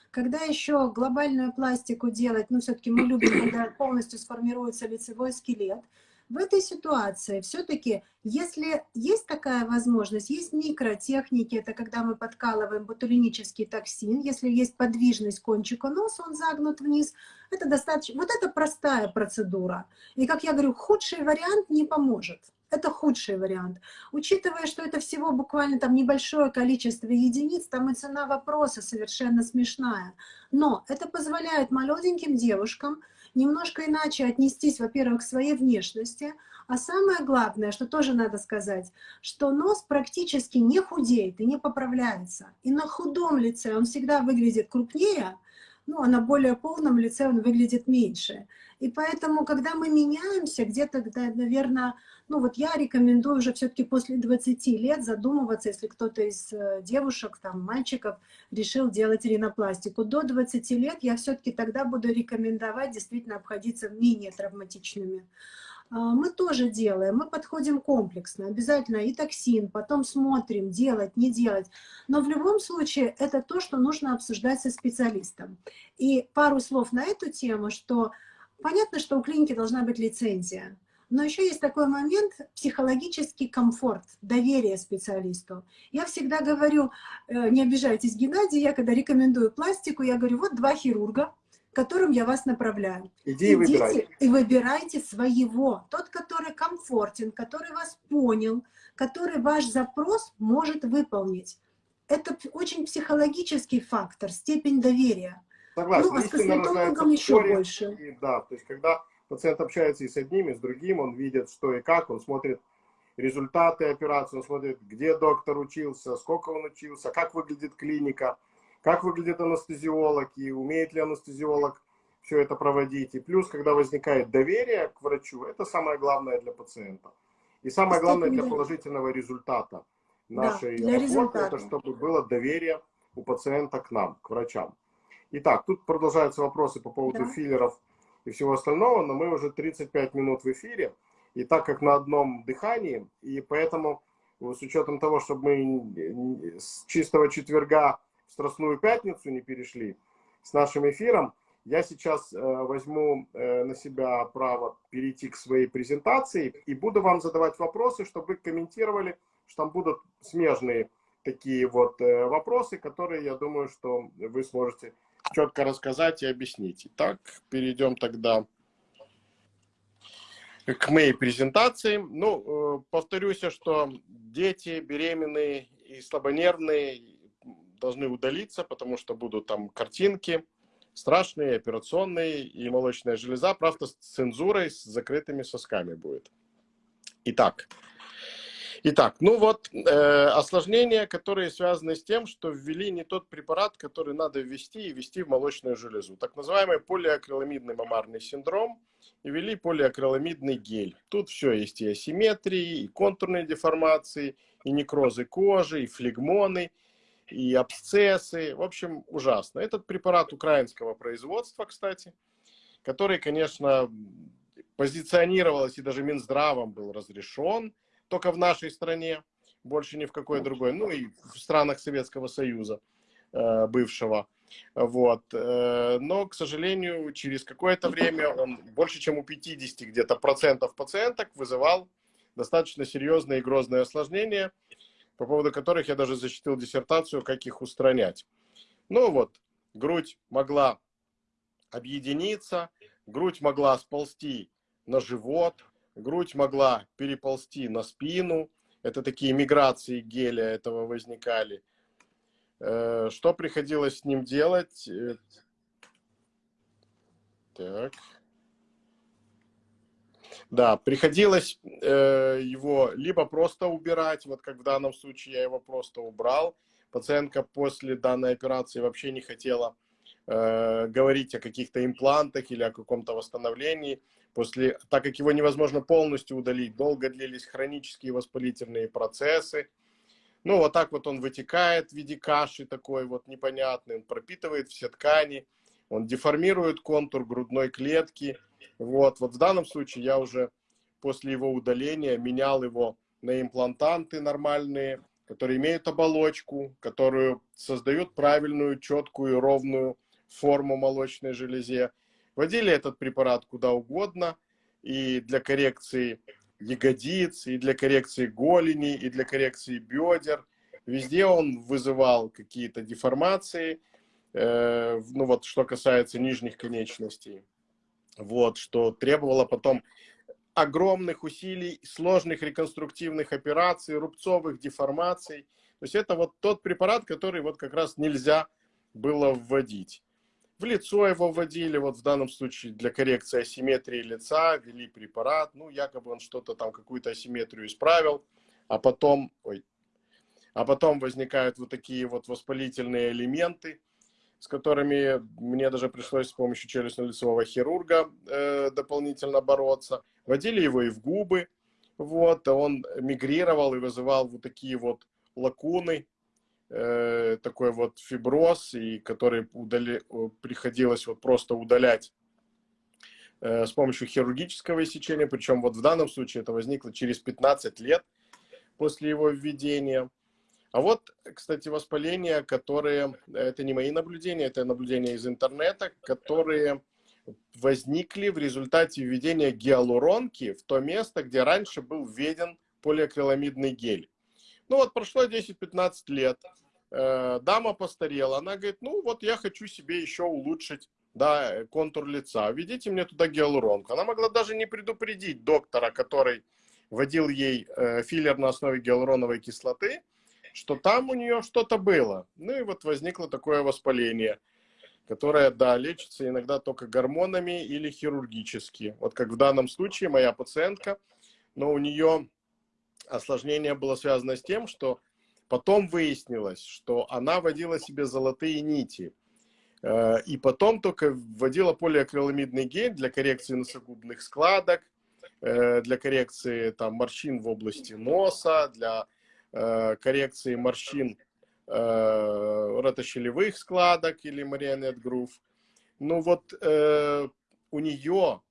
когда еще глобальную пластику делать, ну, все-таки мы любим, когда полностью сформируется лицевой скелет, в этой ситуации все-таки, если есть такая возможность, есть микротехники, это когда мы подкалываем ботулинический токсин, если есть подвижность кончика носа, он загнут вниз, это достаточно, вот это простая процедура. И, как я говорю, худший вариант не поможет. Это худший вариант. Учитывая, что это всего буквально там небольшое количество единиц, там и цена вопроса совершенно смешная. Но это позволяет молоденьким девушкам немножко иначе отнестись, во-первых, к своей внешности, а самое главное, что тоже надо сказать, что нос практически не худеет и не поправляется. И на худом лице он всегда выглядит крупнее, ну, а на более полном лице он выглядит меньше. И поэтому, когда мы меняемся, где-то, наверное, ну вот я рекомендую уже все-таки после 20 лет задумываться, если кто-то из э, девушек, там, мальчиков решил делать ринопластику. До 20 лет я все-таки тогда буду рекомендовать действительно обходиться менее травматичными. А, мы тоже делаем, мы подходим комплексно, обязательно и токсин, потом смотрим, делать, не делать. Но в любом случае это то, что нужно обсуждать со специалистом. И пару слов на эту тему, что понятно, что у клиники должна быть лицензия. Но еще есть такой момент – психологический комфорт, доверие специалисту. Я всегда говорю, э, не обижайтесь, Геннадий, я когда рекомендую пластику, я говорю, вот два хирурга, к которым я вас направляю. Иди и выбирай. и выбирайте своего. Тот, который комфортен, который вас понял, который ваш запрос может выполнить. Это очень психологический фактор, степень доверия. Согласен. Ну, а с косметологом еще больше. И, да, то есть когда пациент общается и с одним, и с другим, он видит, что и как, он смотрит результаты операции, он смотрит, где доктор учился, сколько он учился, как выглядит клиника, как выглядит анестезиолог, и умеет ли анестезиолог все это проводить. И плюс, когда возникает доверие к врачу, это самое главное для пациента. И самое главное для положительного результата нашей да, работы, это чтобы было доверие у пациента к нам, к врачам. Итак, тут продолжаются вопросы по поводу да. филлеров и всего остального, но мы уже 35 минут в эфире, и так как на одном дыхании, и поэтому с учетом того, чтобы мы с чистого четверга в Страстную Пятницу не перешли с нашим эфиром, я сейчас э, возьму э, на себя право перейти к своей презентации и буду вам задавать вопросы, чтобы вы комментировали, что там будут смежные такие вот э, вопросы, которые, я думаю, что вы сможете четко рассказать и объяснить. Итак, перейдем тогда к моей презентации. Ну, повторюсь, что дети беременные и слабонервные должны удалиться, потому что будут там картинки страшные, операционные, и молочная железа, правда, с цензурой, с закрытыми сосками будет. Итак, Итак, ну вот э, осложнения, которые связаны с тем, что ввели не тот препарат, который надо ввести и ввести в молочную железу. Так называемый полиакриламидный мамарный синдром и ввели полиакриламидный гель. Тут все есть и асимметрии, и контурные деформации, и некрозы кожи, и флегмоны, и абсцессы. В общем, ужасно. Этот препарат украинского производства, кстати, который, конечно, позиционировался и даже Минздравом был разрешен, только в нашей стране, больше ни в какой другой, ну и в странах Советского Союза э, бывшего. Вот. Э, но, к сожалению, через какое-то время он больше, чем у 50 где-то процентов пациенток вызывал достаточно серьезные и грозные осложнения, по поводу которых я даже защитил диссертацию, как их устранять. Ну вот, грудь могла объединиться, грудь могла сползти на живот, грудь могла переползти на спину. Это такие миграции геля этого возникали. Э, что приходилось с ним делать? Э, так. Да, приходилось э, его либо просто убирать, вот как в данном случае я его просто убрал. Пациентка после данной операции вообще не хотела э, говорить о каких-то имплантах или о каком-то восстановлении. После, так как его невозможно полностью удалить, долго длились хронические воспалительные процессы. Ну, вот так вот он вытекает в виде каши такой вот непонятный, он пропитывает все ткани, он деформирует контур грудной клетки. Вот, вот в данном случае я уже после его удаления менял его на имплантанты нормальные, которые имеют оболочку, которую создают правильную, четкую, ровную форму молочной железе. Вводили этот препарат куда угодно, и для коррекции ягодиц, и для коррекции голени, и для коррекции бедер. Везде он вызывал какие-то деформации, э, ну вот что касается нижних конечностей. Вот, что требовало потом огромных усилий, сложных реконструктивных операций, рубцовых деформаций. То есть это вот тот препарат, который вот как раз нельзя было вводить. В лицо его вводили, вот в данном случае для коррекции асимметрии лица, ввели препарат, ну, якобы он что-то там, какую-то асимметрию исправил, а потом, ой, а потом возникают вот такие вот воспалительные элементы, с которыми мне даже пришлось с помощью челюстно-лицевого хирурга э, дополнительно бороться. Вводили его и в губы, вот, он мигрировал и вызывал вот такие вот лакуны, э, такой вот фиброз, и который удали, приходилось вот просто удалять э, с помощью хирургического иссечения, причем вот в данном случае это возникло через 15 лет после его введения. А вот, кстати, воспаления, которые, это не мои наблюдения, это наблюдения из интернета, которые возникли в результате введения гиалуронки в то место, где раньше был введен полиакриламидный гель. Ну вот прошло 10-15 лет, э, дама постарела, она говорит, ну вот я хочу себе еще улучшить да, контур лица, введите мне туда гиалуронку. Она могла даже не предупредить доктора, который вводил ей э, филлер на основе гиалуроновой кислоты, что там у нее что-то было. Ну и вот возникло такое воспаление, которое, да, лечится иногда только гормонами или хирургически. Вот как в данном случае моя пациентка, но у нее осложнение было связано с тем, что потом выяснилось, что она водила себе золотые нити. Э, и потом только вводила полиакриламидный гель для коррекции носогубных складок, э, для коррекции там, морщин в области носа, для коррекции морщин ротощелевых складок или marionette groove. Ну вот у нее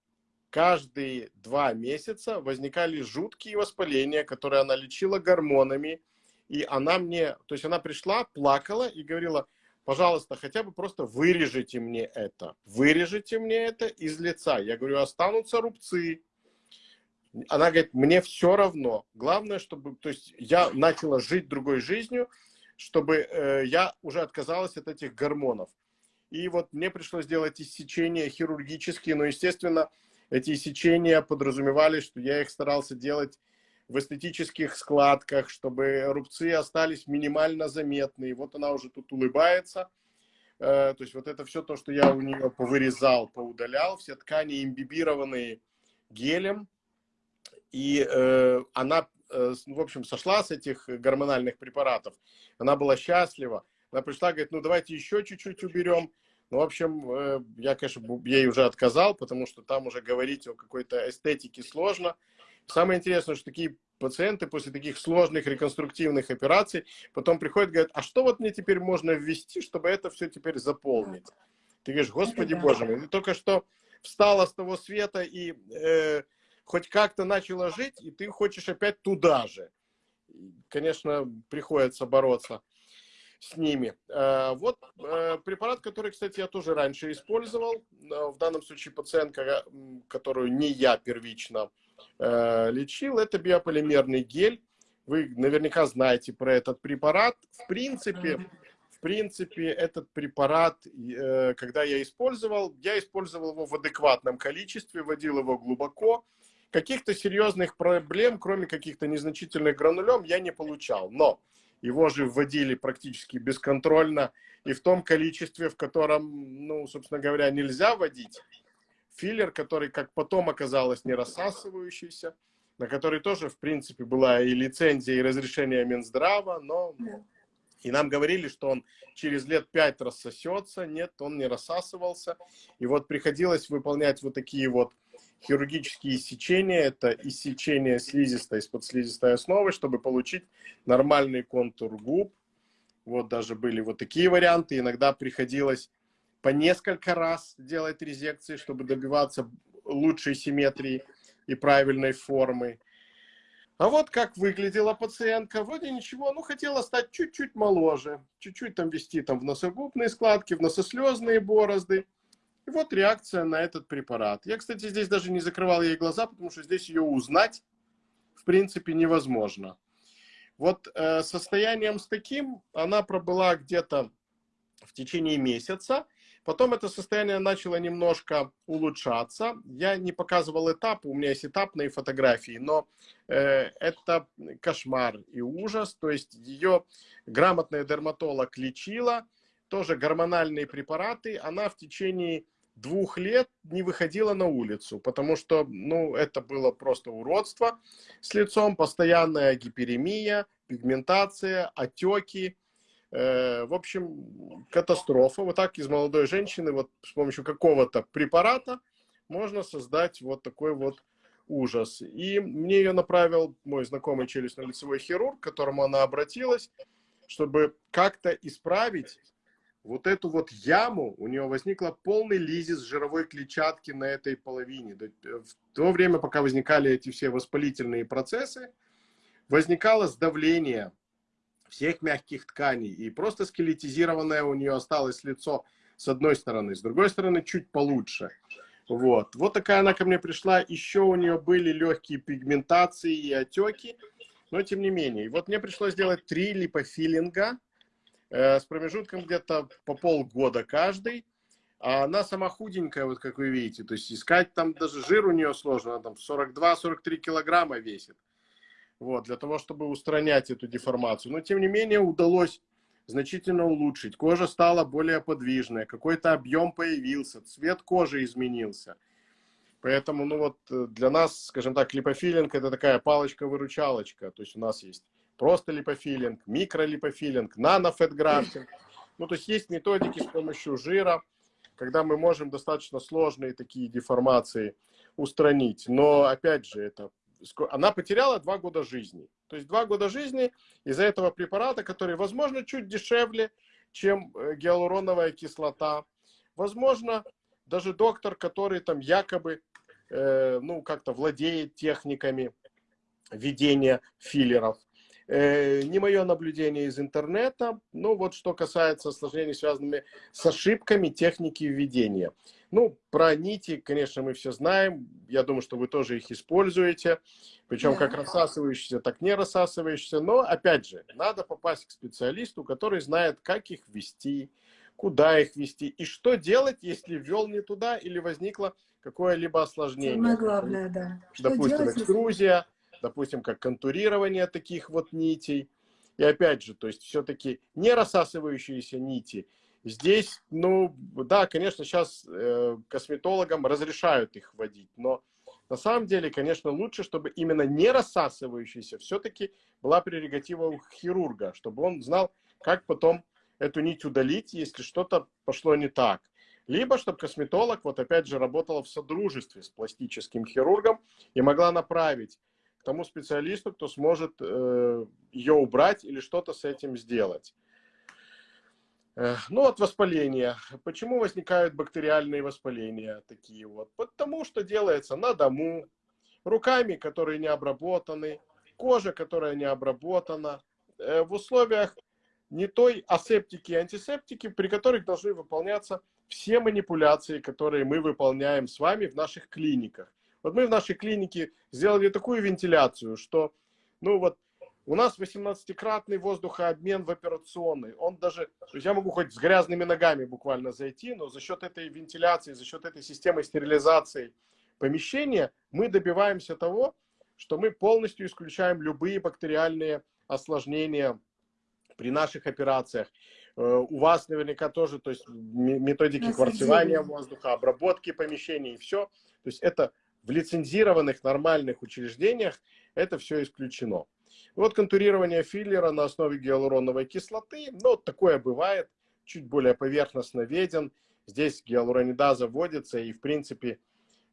каждые два месяца возникали жуткие воспаления, которые она лечила гормонами. И она мне, то есть она пришла, плакала и говорила, пожалуйста, хотя бы просто вырежите мне это. Вырежите мне это из лица. Я говорю, останутся рубцы. Она говорит, мне все равно. Главное, чтобы, то есть я начала жить другой жизнью. чтобы э, я уже отказалась от этих гормонов. И вот мне пришлось делать иссечения хирургические, но, естественно, эти иссечения подразумевали, что я их старался делать в эстетических складках, чтобы рубцы остались минимально заметны. И вот она уже тут улыбается. Э, то есть вот это все то, что я у нее повырезал, поудалял, все ткани имбибированные гелем. И э, она, э, в общем, сошла с этих гормональных препаратов. Она была счастлива. Она пришла, говорит, ну давайте еще чуть-чуть уберем. Ну, в общем, э, я, конечно, ей уже отказал, потому что там уже говорить о какой-то эстетике сложно. Самое интересное, что такие пациенты после таких сложных реконструктивных операций потом приходят и говорят, а что вот мне теперь можно ввести, чтобы это все теперь заполнить? Ты говоришь, господи боже мой, ты только что встала с того света и э, хоть как-то начала жить, и ты хочешь опять туда же. Конечно, приходится бороться с ними. Э, вот э, препарат, который, кстати, я тоже раньше использовал. В данном случае пациентка, которую не я первично Э, лечил, это биополимерный гель. Вы наверняка знаете про этот препарат. В принципе, в принципе, этот препарат, э, когда я использовал, я использовал его в адекватном количестве, вводил его глубоко. Каких-то серьезных проблем, кроме каких-то незначительных гранулем, я не получал. Но его же вводили практически бесконтрольно и в том количестве, в котором, ну, собственно говоря, нельзя вводить филлер, который, как потом оказалось, не рассасывающийся, на который тоже, в принципе, была и лицензия, и разрешение Минздрава, но... И нам говорили, что он через лет пять рассосется. Нет, он не рассасывался. И вот приходилось выполнять вот такие вот хирургические иссечения. Это иссечение слизистой из-под слизистой основы, чтобы получить нормальный контур губ. Вот даже были вот такие варианты. Иногда приходилось по несколько раз делать резекции, чтобы добиваться лучшей симметрии и правильной формы. А вот как выглядела пациентка. Вроде ничего, ну хотела стать чуть-чуть моложе, чуть-чуть там вести там в носогубные складки, в носослезные борозды. И вот реакция на этот препарат. Я, кстати, здесь даже не закрывал ей глаза, потому что здесь ее узнать, в принципе, невозможно. Вот э, состоянием с таким она пробыла где-то в течение месяца. Потом это состояние начало немножко улучшаться. Я не показывал этап, у меня есть этапные фотографии, но э, это кошмар и ужас. То есть ее грамотная дерматолог лечила, тоже гормональные препараты. Она в течение двух лет не выходила на улицу, потому что, ну, это было просто уродство с лицом, постоянная гиперемия, пигментация, отеки. Э, в общем, катастрофа. Вот так из молодой женщины, вот с помощью какого-то препарата можно создать вот такой вот ужас. И мне ее направил мой знакомый челюстно-лицевой хирург, к которому она обратилась, чтобы как-то исправить вот эту вот яму. У нее возникла полный лизис жировой клетчатки на этой половине. В то время, пока возникали эти все воспалительные процессы, возникало сдавление всех мягких тканей. И просто скелетизированное у нее осталось лицо с одной стороны, с другой стороны чуть получше. Вот. Вот такая она ко мне пришла. Еще у нее были легкие пигментации и отеки, но тем не менее. Вот мне пришлось сделать три липофилинга э, с промежутком где-то по полгода каждый. А она сама худенькая, вот как вы видите. То есть искать там даже жир у нее сложно. Она там 42-43 килограмма весит вот, для того, чтобы устранять эту деформацию. Но, тем не менее, удалось значительно улучшить. Кожа стала более подвижная, какой-то объем появился, цвет кожи изменился. Поэтому, ну вот, э, для нас, скажем так, липофилинг – это такая палочка-выручалочка. То есть у нас есть просто липофилинг, микролипофилинг, нанофетграфтинг. Ну, то есть есть методики с помощью жира, когда мы можем достаточно сложные такие деформации устранить. Но, опять же, это она потеряла два года жизни. То есть два года жизни из-за этого препарата, который, возможно, чуть дешевле, чем э, гиалуроновая кислота. Возможно, даже доктор, который там якобы, э, ну, как-то владеет техниками ведения филлеров. Э, не мое наблюдение из интернета, но вот что касается осложнений, связанными с ошибками техники введения. Ну, про нити, конечно, мы все знаем. Я думаю, что вы тоже их используете. Причем да. как рассасывающиеся, так не рассасывающиеся. Но, опять же, надо попасть к специалисту, который знает, как их ввести, куда их ввести и что делать, если ввел не туда или возникло какое-либо осложнение. Самое главное, да. Допустим, делать, экструзия, допустим, как контурирование таких вот нитей. И опять же, то есть все-таки не рассасывающиеся нити. Здесь, ну, да, конечно, сейчас э, косметологам разрешают их вводить, но на самом деле, конечно, лучше, чтобы именно не рассасывающийся все-таки была прерогатива у хирурга, чтобы он знал, как потом эту нить удалить, если что-то пошло не так. Либо, чтобы косметолог, вот опять же, работала в содружестве с пластическим хирургом и могла направить тому специалисту, кто сможет э, ее убрать или что-то с этим сделать. Э, ну, от воспаления. Почему возникают бактериальные воспаления такие вот? Потому что делается на дому, руками, которые не обработаны, кожа, которая не обработана, э, в условиях не той асептики и антисептики, при которых должны выполняться все манипуляции, которые мы выполняем с вами в наших клиниках. Вот мы в нашей клинике сделали такую вентиляцию, что, ну вот, у нас 18-кратный воздухообмен в операционной. Он даже, то есть я могу хоть с грязными ногами буквально зайти, но за счет этой вентиляции, за счет этой системы стерилизации помещения мы добиваемся того, что мы полностью исключаем любые бактериальные осложнения при наших операциях. Э, у вас наверняка тоже, то есть методики кварцевания воздуха, обработки помещений и все. То есть это в лицензированных нормальных учреждениях это все исключено. Вот контурирование филлера на основе гиалуроновой кислоты, ну, такое бывает, чуть более поверхностно виден. Здесь гиалуронидаза вводится, и, в принципе,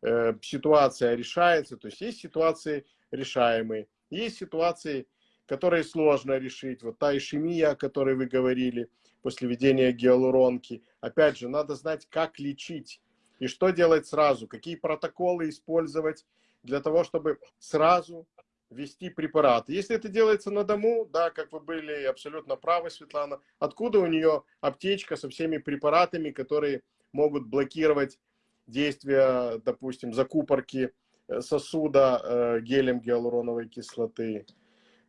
э, ситуация решается. То есть есть ситуации решаемые, есть ситуации, которые сложно решить. Вот та ишемия, о которой вы говорили, после введения гиалуронки. Опять же, надо знать, как лечить и что делать сразу, какие протоколы использовать для того, чтобы сразу ввести препарат. Если это делается на дому, да, как вы были абсолютно правы, Светлана, откуда у нее аптечка со всеми препаратами, которые могут блокировать действие, допустим, закупорки э, сосуда э, гелем гиалуроновой кислоты.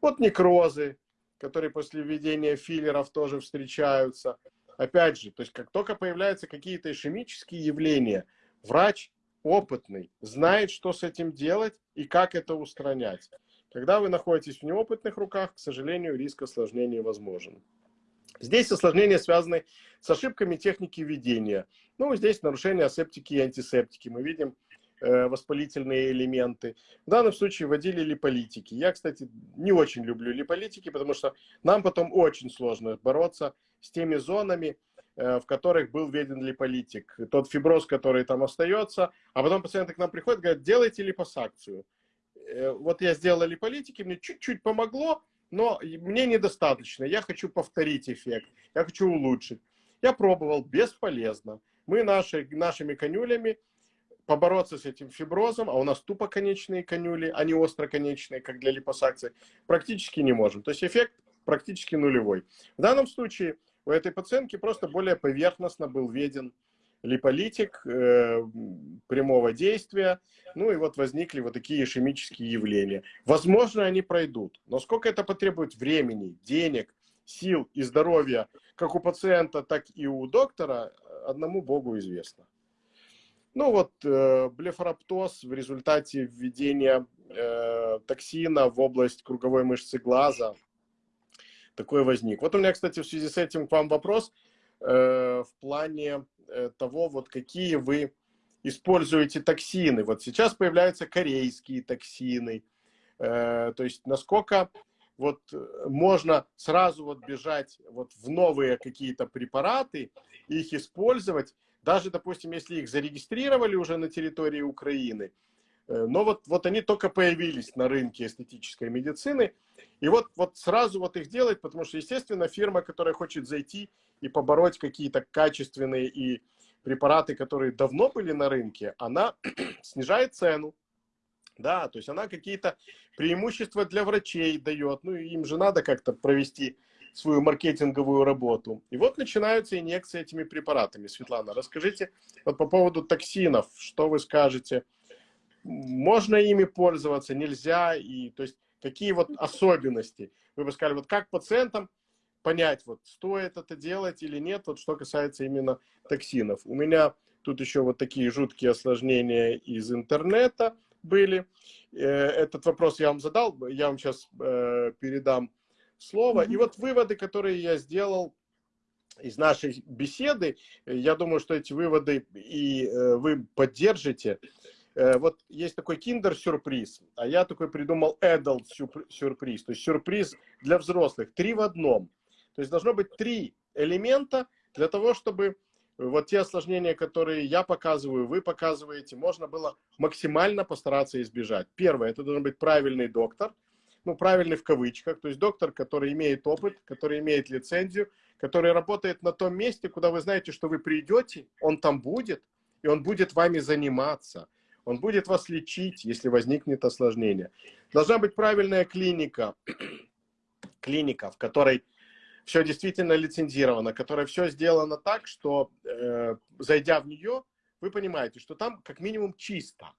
Вот некрозы, которые после введения филлеров тоже встречаются. Опять же, то есть как только появляются какие-то ишемические явления, врач опытный знает, что с этим делать и как это устранять. Когда вы находитесь в неопытных руках, к сожалению, риск осложнений возможен. Здесь осложнения связаны с ошибками техники ведения. Ну, здесь нарушение асептики и антисептики. Мы видим э, воспалительные элементы. В данном случае вводили липолитики. Я, кстати, не очень люблю липолитики, потому что нам потом очень сложно бороться с теми зонами, э, в которых был введен липолитик. Тот фиброз, который там остается, а потом пациенты к нам приходят, говорят, делайте липосакцию. Э, вот я сделал липолитики, мне чуть-чуть помогло, но мне недостаточно. Я хочу повторить эффект, я хочу улучшить. Я пробовал, бесполезно. Мы наши, нашими конюлями побороться с этим фиброзом, а у нас тупоконечные конюли, а не остроконечные, как для липосакции, практически не можем. То есть эффект практически нулевой. В данном случае у этой пациентки просто более поверхностно был введен липолитик э, прямого действия, ну и вот возникли вот такие ишемические явления. Возможно, они пройдут, но сколько это потребует времени, денег, сил и здоровья, как у пациента, так и у доктора, одному Богу известно. Ну вот э, блефароптоз в результате введения э, токсина в область круговой мышцы глаза – такой возник. Вот у меня, кстати, в связи с этим к вам вопрос э, в плане э, того, вот какие вы используете токсины. Вот сейчас появляются корейские токсины. Э, то есть насколько вот можно сразу вот бежать вот в новые какие-то препараты, их использовать, даже, допустим, если их зарегистрировали уже на территории Украины, Э, но вот, вот они только появились на рынке эстетической медицины. И вот, вот сразу вот их делать, потому что, естественно, фирма, которая хочет зайти и побороть какие-то качественные и препараты, которые давно были на рынке, она снижает цену. Да, то есть она какие-то преимущества для врачей дает. Ну, им же надо как-то провести свою маркетинговую работу. И вот начинаются инъекции этими препаратами. Светлана, расскажите вот по поводу токсинов, что вы скажете? Можно ими пользоваться, нельзя? И, то есть какие вот особенности? Вы бы сказали, вот как пациентам понять, вот стоит это делать или нет, вот что касается именно токсинов. У меня тут еще вот такие жуткие осложнения из интернета были. Э, этот вопрос я вам задал, я вам сейчас э, передам слово. И вот выводы, которые я сделал из нашей беседы, я думаю, что эти выводы и э, вы поддержите. Вот есть такой киндер-сюрприз, а я такой придумал adult-сюрприз, то есть сюрприз для взрослых, три в одном. То есть должно быть три элемента для того, чтобы вот те осложнения, которые я показываю, вы показываете, можно было максимально постараться избежать. Первое, это должен быть правильный доктор, ну, правильный в кавычках, то есть доктор, который имеет опыт, который имеет лицензию, который работает на том месте, куда вы знаете, что вы придете, он там будет, и он будет вами заниматься. Он будет вас лечить, если возникнет осложнение. Должна быть правильная клиника, клиника, в которой все действительно лицензировано, которое все сделано так, что, э, зайдя в нее, вы понимаете, что там как минимум чисто,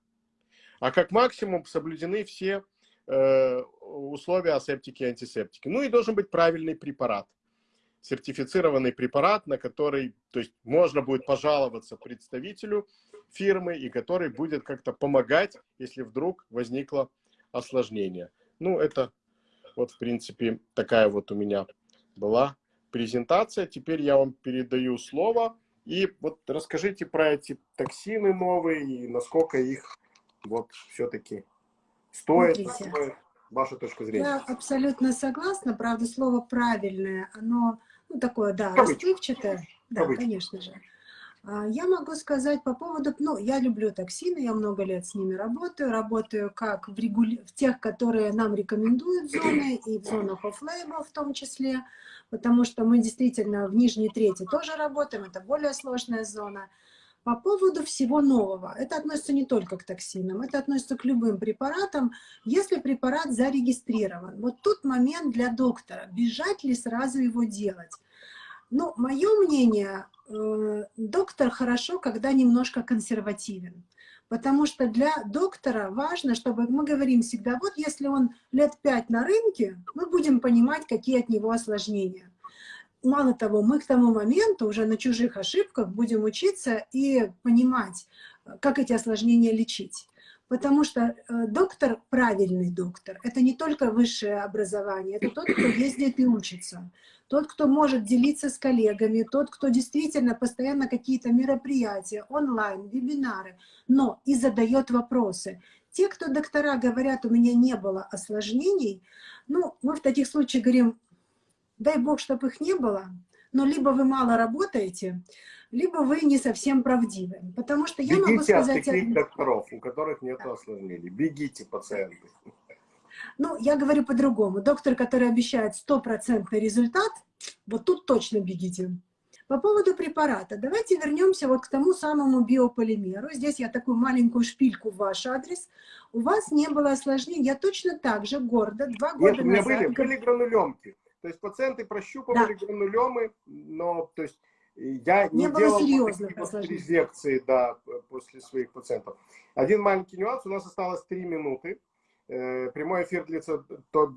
а как максимум соблюдены все э, условия асептики и антисептики. Ну и должен быть правильный препарат, сертифицированный препарат, на который, то есть можно будет пожаловаться представителю фирмы и который будет как-то помогать, если вдруг возникло осложнение. Ну это вот в принципе такая вот у меня была презентация. Теперь я вам передаю слово. И вот расскажите про эти токсины новые и насколько их вот все-таки стоит, стоит, ваша точка зрения. Я абсолютно согласна. Правда, слово правильное, оно ну, такое, да, расплывчатое. Да, Кавычки. конечно же. А, я могу сказать по поводу, ну, я люблю токсины, я много лет с ними работаю, работаю как в, регули... в тех, которые нам рекомендуют зоны, и в зонах off-label в том числе, потому что мы действительно в нижней трети тоже работаем, это более сложная зона. По поводу всего нового, это относится не только к токсинам, это относится к любым препаратам, если препарат зарегистрирован. Вот тут момент для доктора, бежать ли сразу его делать. Ну, мое мнение, э, доктор хорошо, когда немножко консервативен. Потому что для доктора важно, чтобы мы говорим всегда, вот если он лет пять на рынке, мы будем понимать, какие от него осложнения. Мало того, мы к тому моменту уже на чужих ошибках будем учиться и понимать, как эти осложнения лечить. Потому что э, доктор, правильный доктор, это не только высшее образование, это тот, кто ездит и учится. Тот, кто может делиться с коллегами, тот, кто действительно постоянно какие-то мероприятия, онлайн, вебинары, но и задает вопросы. Те, кто доктора говорят, у меня не было осложнений, ну, мы в таких случаях говорим, дай бог, чтобы их не было, но либо вы мало работаете, либо вы не совсем правдивы. Потому что я Бегите могу сказать... таких докторов, у которых нет да. осложнений. Бегите, пациенты. Ну, я говорю по-другому. Доктор, который обещает стопроцентный результат, вот тут точно бегите. По поводу препарата. Давайте вернемся вот к тому самому биополимеру. Здесь я такую маленькую шпильку в ваш адрес. У вас не было осложнений. Я точно так же гордо два года Нет, у меня назад... были, были гранулемки. То есть пациенты прощупывали да. гранулемы, но то есть я не, не делал серьезных резекции да, после своих пациентов. Один маленький нюанс. У нас осталось три минуты. Э, прямой эфир длится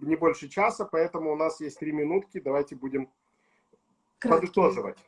не больше часа, поэтому у нас есть три минутки. Давайте будем Краткий. подытоживать.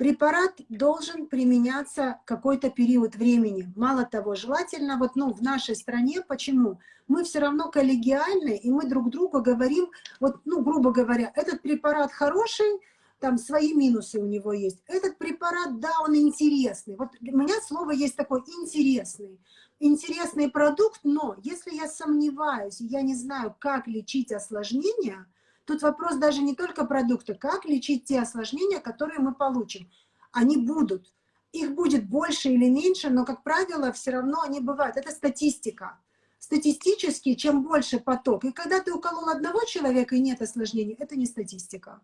Препарат должен применяться какой-то период времени. Мало того, желательно вот ну, в нашей стране, почему? Мы все равно коллегиальны, и мы друг другу говорим, вот, ну, грубо говоря, этот препарат хороший, там свои минусы у него есть. Этот препарат, да, он интересный. Вот у меня слово есть такое «интересный» интересный продукт, но если я сомневаюсь, я не знаю, как лечить осложнения, тут вопрос даже не только продукта, как лечить те осложнения, которые мы получим. Они будут. Их будет больше или меньше, но, как правило, все равно они бывают. Это статистика. Статистически, чем больше поток. И когда ты уколол одного человека и нет осложнений, это не статистика.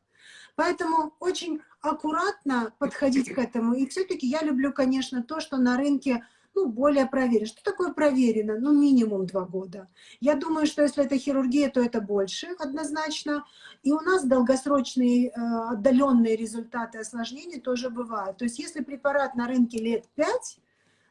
Поэтому очень аккуратно подходить к этому. И все-таки я люблю, конечно, то, что на рынке ну, более проверено. Что такое проверено? Ну, минимум два года. Я думаю, что если это хирургия, то это больше однозначно. И у нас долгосрочные э, отдаленные результаты осложнений тоже бывают. То есть если препарат на рынке лет 5,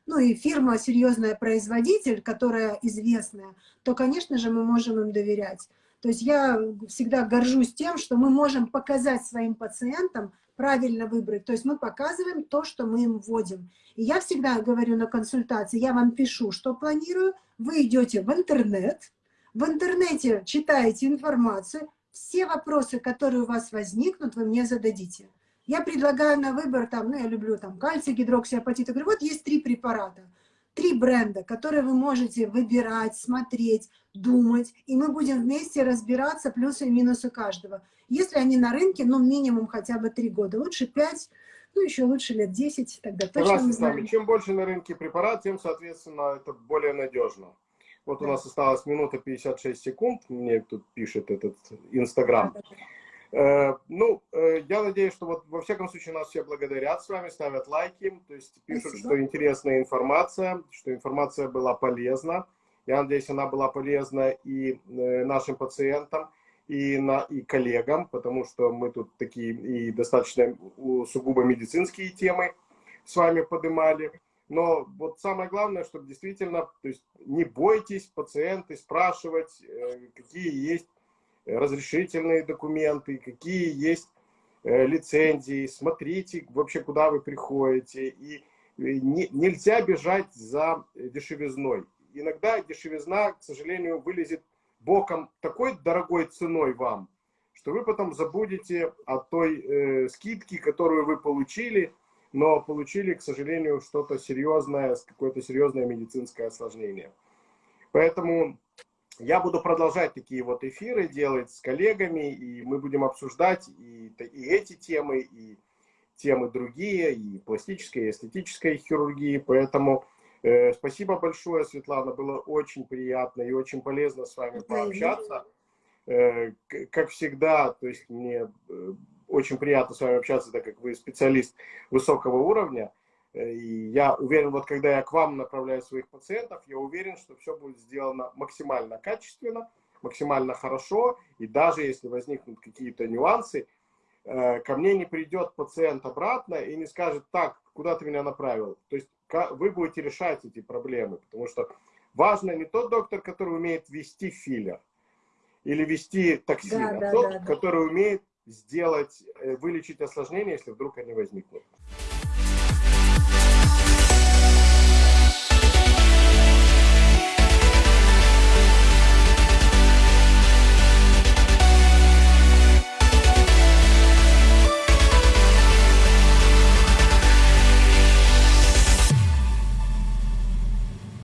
ну и фирма серьезная производитель, которая известная, то, конечно же, мы можем им доверять. То есть я всегда горжусь тем, что мы можем показать своим пациентам, правильно выбрать. То есть мы показываем то, что мы им вводим. И я всегда говорю на консультации, я вам пишу, что планирую, вы идете в интернет, в интернете читаете информацию, все вопросы, которые у вас возникнут, вы мне зададите. Я предлагаю на выбор, там, ну, я люблю там кальций, гидроксиапатит. Я говорю, вот есть три препарата, три бренда, которые вы можете выбирать, смотреть, думать, и мы будем вместе разбираться плюсы и минусы каждого. Если они на рынке, ну, минимум хотя бы три года, лучше пять, ну, еще лучше лет 10, тогда точно с вами. Чем больше на рынке препарат, тем, соответственно, это более надежно. Вот да. у нас осталась минута 56 секунд, мне тут пишет этот Инстаграм. Да, да, Э, ну, э, я надеюсь, что вот во всяком случае нас все благодарят с вами, ставят лайки, то есть пишут, Спасибо. что интересная информация, что информация была полезна. Я надеюсь, она была полезна и э, нашим пациентам, и, на, и коллегам, потому что мы тут такие и достаточно сугубо медицинские темы с вами поднимали. Но вот самое главное, чтобы действительно, то есть не бойтесь пациенты спрашивать, какие есть разрешительные документы, какие есть э, лицензии, смотрите вообще, куда вы приходите. И не, нельзя бежать за дешевизной. Иногда дешевизна, к сожалению, вылезет боком такой дорогой ценой вам, что вы потом забудете о той э, скидке, которую вы получили, но получили, к сожалению, что-то серьезное, какое-то серьезное медицинское осложнение. Поэтому я буду продолжать такие вот эфиры делать с коллегами, и мы будем обсуждать и, и эти темы, и темы другие, и пластической, и эстетической хирургии. Поэтому спасибо большое, Светлана, было очень приятно и очень полезно с вами пообщаться. Э, как всегда, то есть мне э, очень приятно с вами общаться, так как вы специалист высокого уровня. И я уверен, вот когда я к вам направляю своих пациентов, я уверен, что все будет сделано максимально качественно, максимально хорошо. И даже если возникнут какие-то нюансы, э, ко мне не придет пациент обратно и не скажет, так, куда ты меня направил. То есть вы будете решать эти проблемы, потому что важно не тот доктор, который умеет вести филлер или вести токсин, да, а да, тот, да, да. который умеет сделать, э, вылечить осложнения, если вдруг они возникнут.